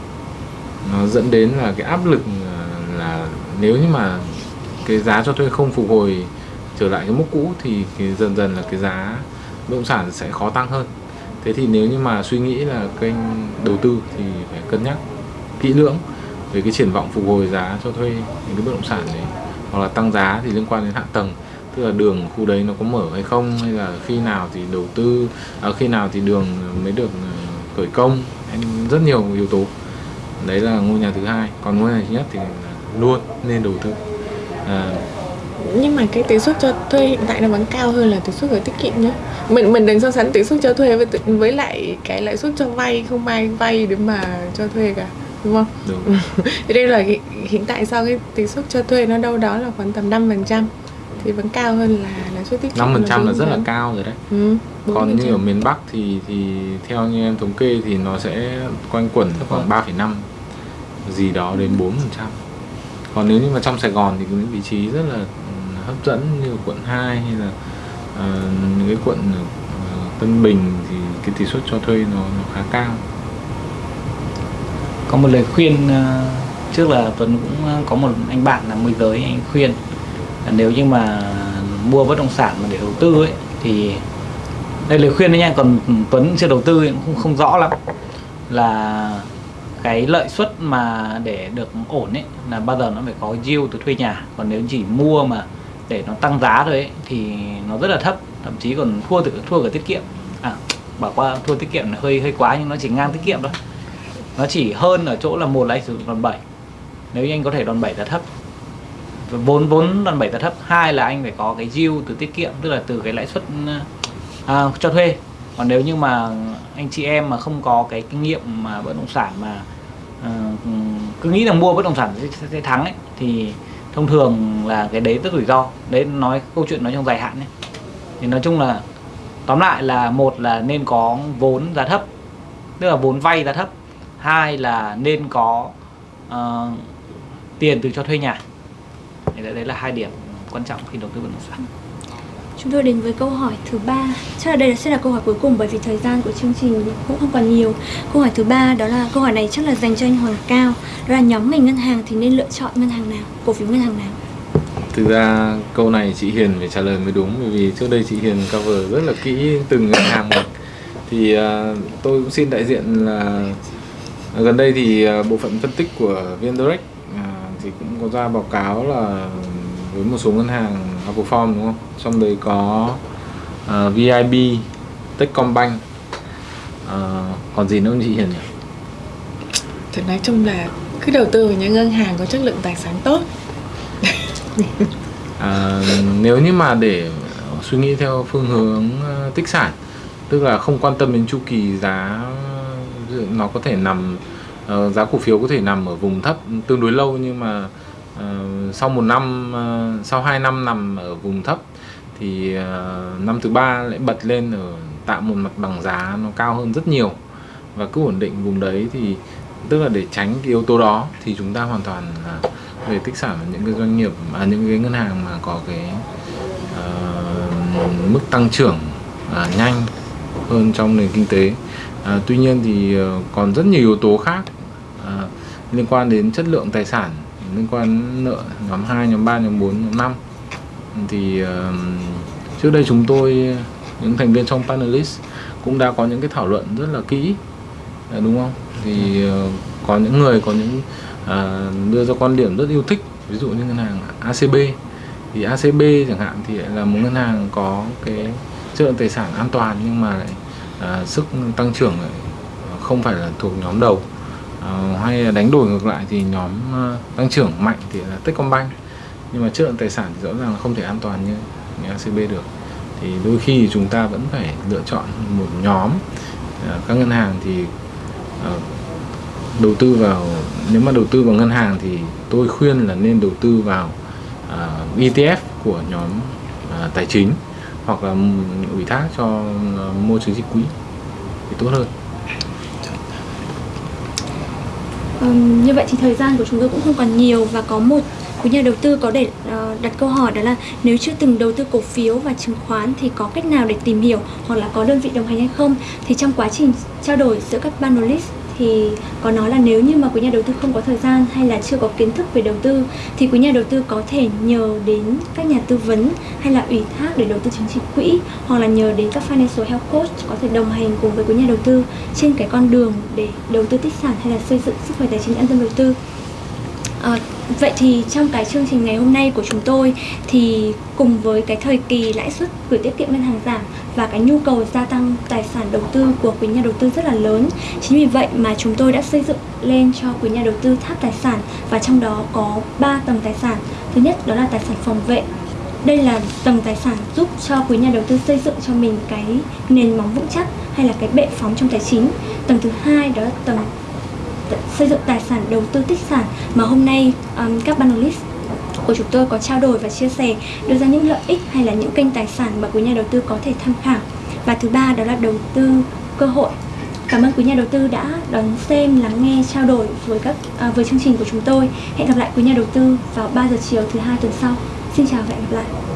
Nó dẫn đến là cái áp lực ờ, là nếu như mà cái giá cho thuê không phục hồi trở lại cái mức cũ thì cái dần dần là cái giá bất động sản sẽ khó tăng hơn. Thế thì nếu như mà suy nghĩ là kênh đầu tư thì phải cân nhắc kỹ lưỡng về cái triển vọng phục hồi giá cho thuê những cái bất động sản đấy hoặc là tăng giá thì liên quan đến hạ tầng tức là đường khu đấy nó có mở hay không hay là khi nào thì đầu tư à, khi nào thì đường mới được ờ, khởi công rất nhiều yếu tố. Đấy là ngôi nhà thứ hai. Còn ngôi nhà thứ nhất thì luôn nên đầu tư à, nhưng mà cái tỷ suất cho thuê hiện tại nó vẫn cao hơn là tỷ suất gửi tiết kiệm nhé mình mình đừng so sánh tỷ suất cho thuê với với lại cái lãi suất cho vay không ai vay để mà cho thuê cả đúng không? Đúng. Đây là hiện- tại sau cái tỷ suất cho thuê nó đâu đó là khoảng tầm 5% thì vẫn cao hơn là lãi suất tiết kiệm năm phần trăm là bốn rất là phần. cao rồi đấy. Ừ, còn như 4%. ở miền Bắc thì thì theo như em thống kê thì nó sẽ quanh quẩn khoảng 3,5 gì đó đến 4 phần trăm còn nếu như mà trong Sài Gòn thì những vị trí rất là ừ, hấp dẫn như quận 2 hay là uh, những cái quận uh, Tân Bình thì cái tỷ suất cho thuê nó, nó khá cao. Có một lời khuyên uh, trước là Tuấn cũng có một anh bạn là môi giới anh khuyên là nếu như mà mua bất động sản mà để đầu tư ấy thì đây lời khuyên đấy nha. Còn Tuấn chưa đầu tư cũng không, không rõ lắm. Là cái lợi suất mà để được ổn ấy là bao giờ nó phải có yield từ thuê nhà. Còn nếu chỉ mua mà để nó tăng giá thôi ấy, thì nó rất là thấp thậm chí còn thua từ thua cả tiết kiệm. À bảo qua thua tiết kiệm là hơi hơi quá nhưng nó chỉ ngang tiết kiệm thôi. Nó chỉ hơn ở chỗ là một là anh sử dụng đòn bẩy. Nếu như anh có thể đòn bẩy giá thấp. Vốn vốn đòn bẩy giá thấp. Hai là anh phải có cái yield từ tiết kiệm tức là từ cái lãi suất à, cho thuê. Còn nếu như mà anh chị em mà không có cái kinh nghiệm mà bất động sản mà Ờ, cứ nghĩ là mua bất động sản sẽ, sẽ, thắng ấy thì thông thường là cái đấy rất rủi ro. Đấy nói câu chuyện nói trong dài hạn ấy. Thì nói chung là tóm lại là một là nên có vốn giá thấp tức là vốn vay giá thấp. Hai là nên có uh, tiền từ cho thuê nhà. Thì đấy, đấy là hai điểm quan trọng khi đầu tư bất động sản. Chúng tôi đến với câu hỏi thứ ba. Chắc là đây sẽ là câu hỏi cuối cùng bởi vì thời gian của chương trình cũng không còn nhiều. Câu hỏi thứ ba đó là câu hỏi này chắc là dành cho anh Hoàng Cao. Đó là nhóm ngành ngân hàng thì nên lựa chọn ngân hàng nào, cổ phiếu ngân hàng nào? Thực ra câu này chị Hiền phải trả lời mới đúng bởi vì trước đây chị Hiền cover rất là kỹ từng ngân hàng một. Thì uh, tôi cũng xin đại diện là gần đây thì uh, bộ phận phân tích của VnDirect uh, à, thì cũng có ra báo cáo là với một số ngân hàng outperform đúng không? Trong đấy có à, VIB, Techcombank, à, còn gì nữa không chị Hiền nhỉ? Thì nói chung là cứ đầu tư vào những ngân hàng có chất lượng tài sản tốt À, nếu như mà để suy nghĩ theo phương hướng ờ, tích sản tức là không quan tâm đến chu kỳ giá nó có thể nằm ờ, giá cổ phiếu có thể nằm ở vùng thấp tương đối lâu nhưng mà Ờ, sau một năm ờ, sau 2 năm nằm ở vùng thấp thì ờ, năm thứ ba lại bật lên ở tạo một mặt bằng giá nó cao hơn rất nhiều. Và cứ ổn định vùng đấy thì tức là để tránh cái yếu tố đó thì chúng ta hoàn toàn là về tích sản ở những cái doanh nghiệp à, những cái ngân hàng mà có cái uh, mức tăng trưởng uh, nhanh hơn trong nền kinh tế. Uh, tuy nhiên thì uh, còn rất nhiều yếu tố khác uh, liên quan đến chất lượng tài sản liên quan đến nợ nhóm 2, nhóm 3, nhóm 4, nhóm 5 thì uh, trước đây chúng tôi những thành viên trong panelist cũng đã có những cái thảo luận rất là kỹ à, đúng không? Thì uh, có những người có những uh, đưa ra quan điểm rất yêu thích ví dụ như ngân hàng ACB thì ACB chẳng hạn thì là một ngân hàng có cái chất lượng tài sản an toàn nhưng mà lại uh, sức tăng trưởng lại không phải là thuộc nhóm đầu. Ờ, hay đánh đổi ngược lại thì nhóm ờ, tăng trưởng mạnh thì là Techcombank. Nhưng mà chất lượng tài sản thì rõ ràng là không thể an toàn như, như ACB được. Thì đôi khi chúng ta vẫn phải lựa chọn một nhóm ờ, các ngân hàng thì đầu tư vào nếu mà đầu tư vào ngân hàng thì tôi khuyên là nên đầu tư vào à, ETF của nhóm tài chính hoặc là ủy thác cho à, mua chứng chỉ quỹ thì tốt hơn. Um, như vậy thì thời gian của chúng tôi cũng không còn nhiều và có một quý nhà đầu tư có để uh, đặt câu hỏi đó là nếu chưa từng đầu tư cổ phiếu và chứng khoán thì có cách nào để tìm hiểu hoặc là có đơn vị đồng hành hay không? Thì trong quá trình trao đổi giữa các panelist thì có nói là nếu như mà quý nhà đầu tư không có thời gian hay là chưa có kiến thức về đầu tư thì quý nhà đầu tư có thể nhờ đến các nhà tư vấn hay là ủy thác để đầu tư chứng chỉ quỹ hoặc là nhờ đến các financial health coach có thể đồng hành cùng với quý nhà đầu tư trên cái con đường để đầu tư tích sản hay là xây dựng sức khỏe tài chính an tâm đầu tư. À, vậy thì trong cái chương trình ngày hôm nay của chúng tôi thì cùng với cái thời kỳ lãi suất gửi tiết kiệm ngân hàng giảm và cái nhu cầu gia tăng tài sản đầu tư của quý nhà đầu tư rất là lớn. Chính vì vậy mà chúng tôi đã xây dựng lên cho quý nhà đầu tư tháp tài sản và trong đó có 3 tầng tài sản. Thứ nhất đó là tài sản phòng vệ. Đây là tầng tài sản giúp cho quý nhà đầu tư xây dựng cho mình cái nền móng vững chắc hay là cái bệ phóng trong tài chính. Tầng thứ hai đó là tầng xây dựng tài sản đầu tư tích sản. Mà hôm nay um, các panelist của chúng tôi có trao đổi và chia sẻ đưa ra những lợi ích hay là những kênh tài sản mà quý nhà đầu tư có thể tham khảo. Và thứ ba đó là đầu tư cơ hội. Cảm ơn quý nhà đầu tư đã đón xem lắng nghe trao đổi với các à, với chương trình của chúng tôi. Hẹn gặp lại quý nhà đầu tư vào 3 giờ chiều thứ hai tuần sau. Xin chào và hẹn gặp lại.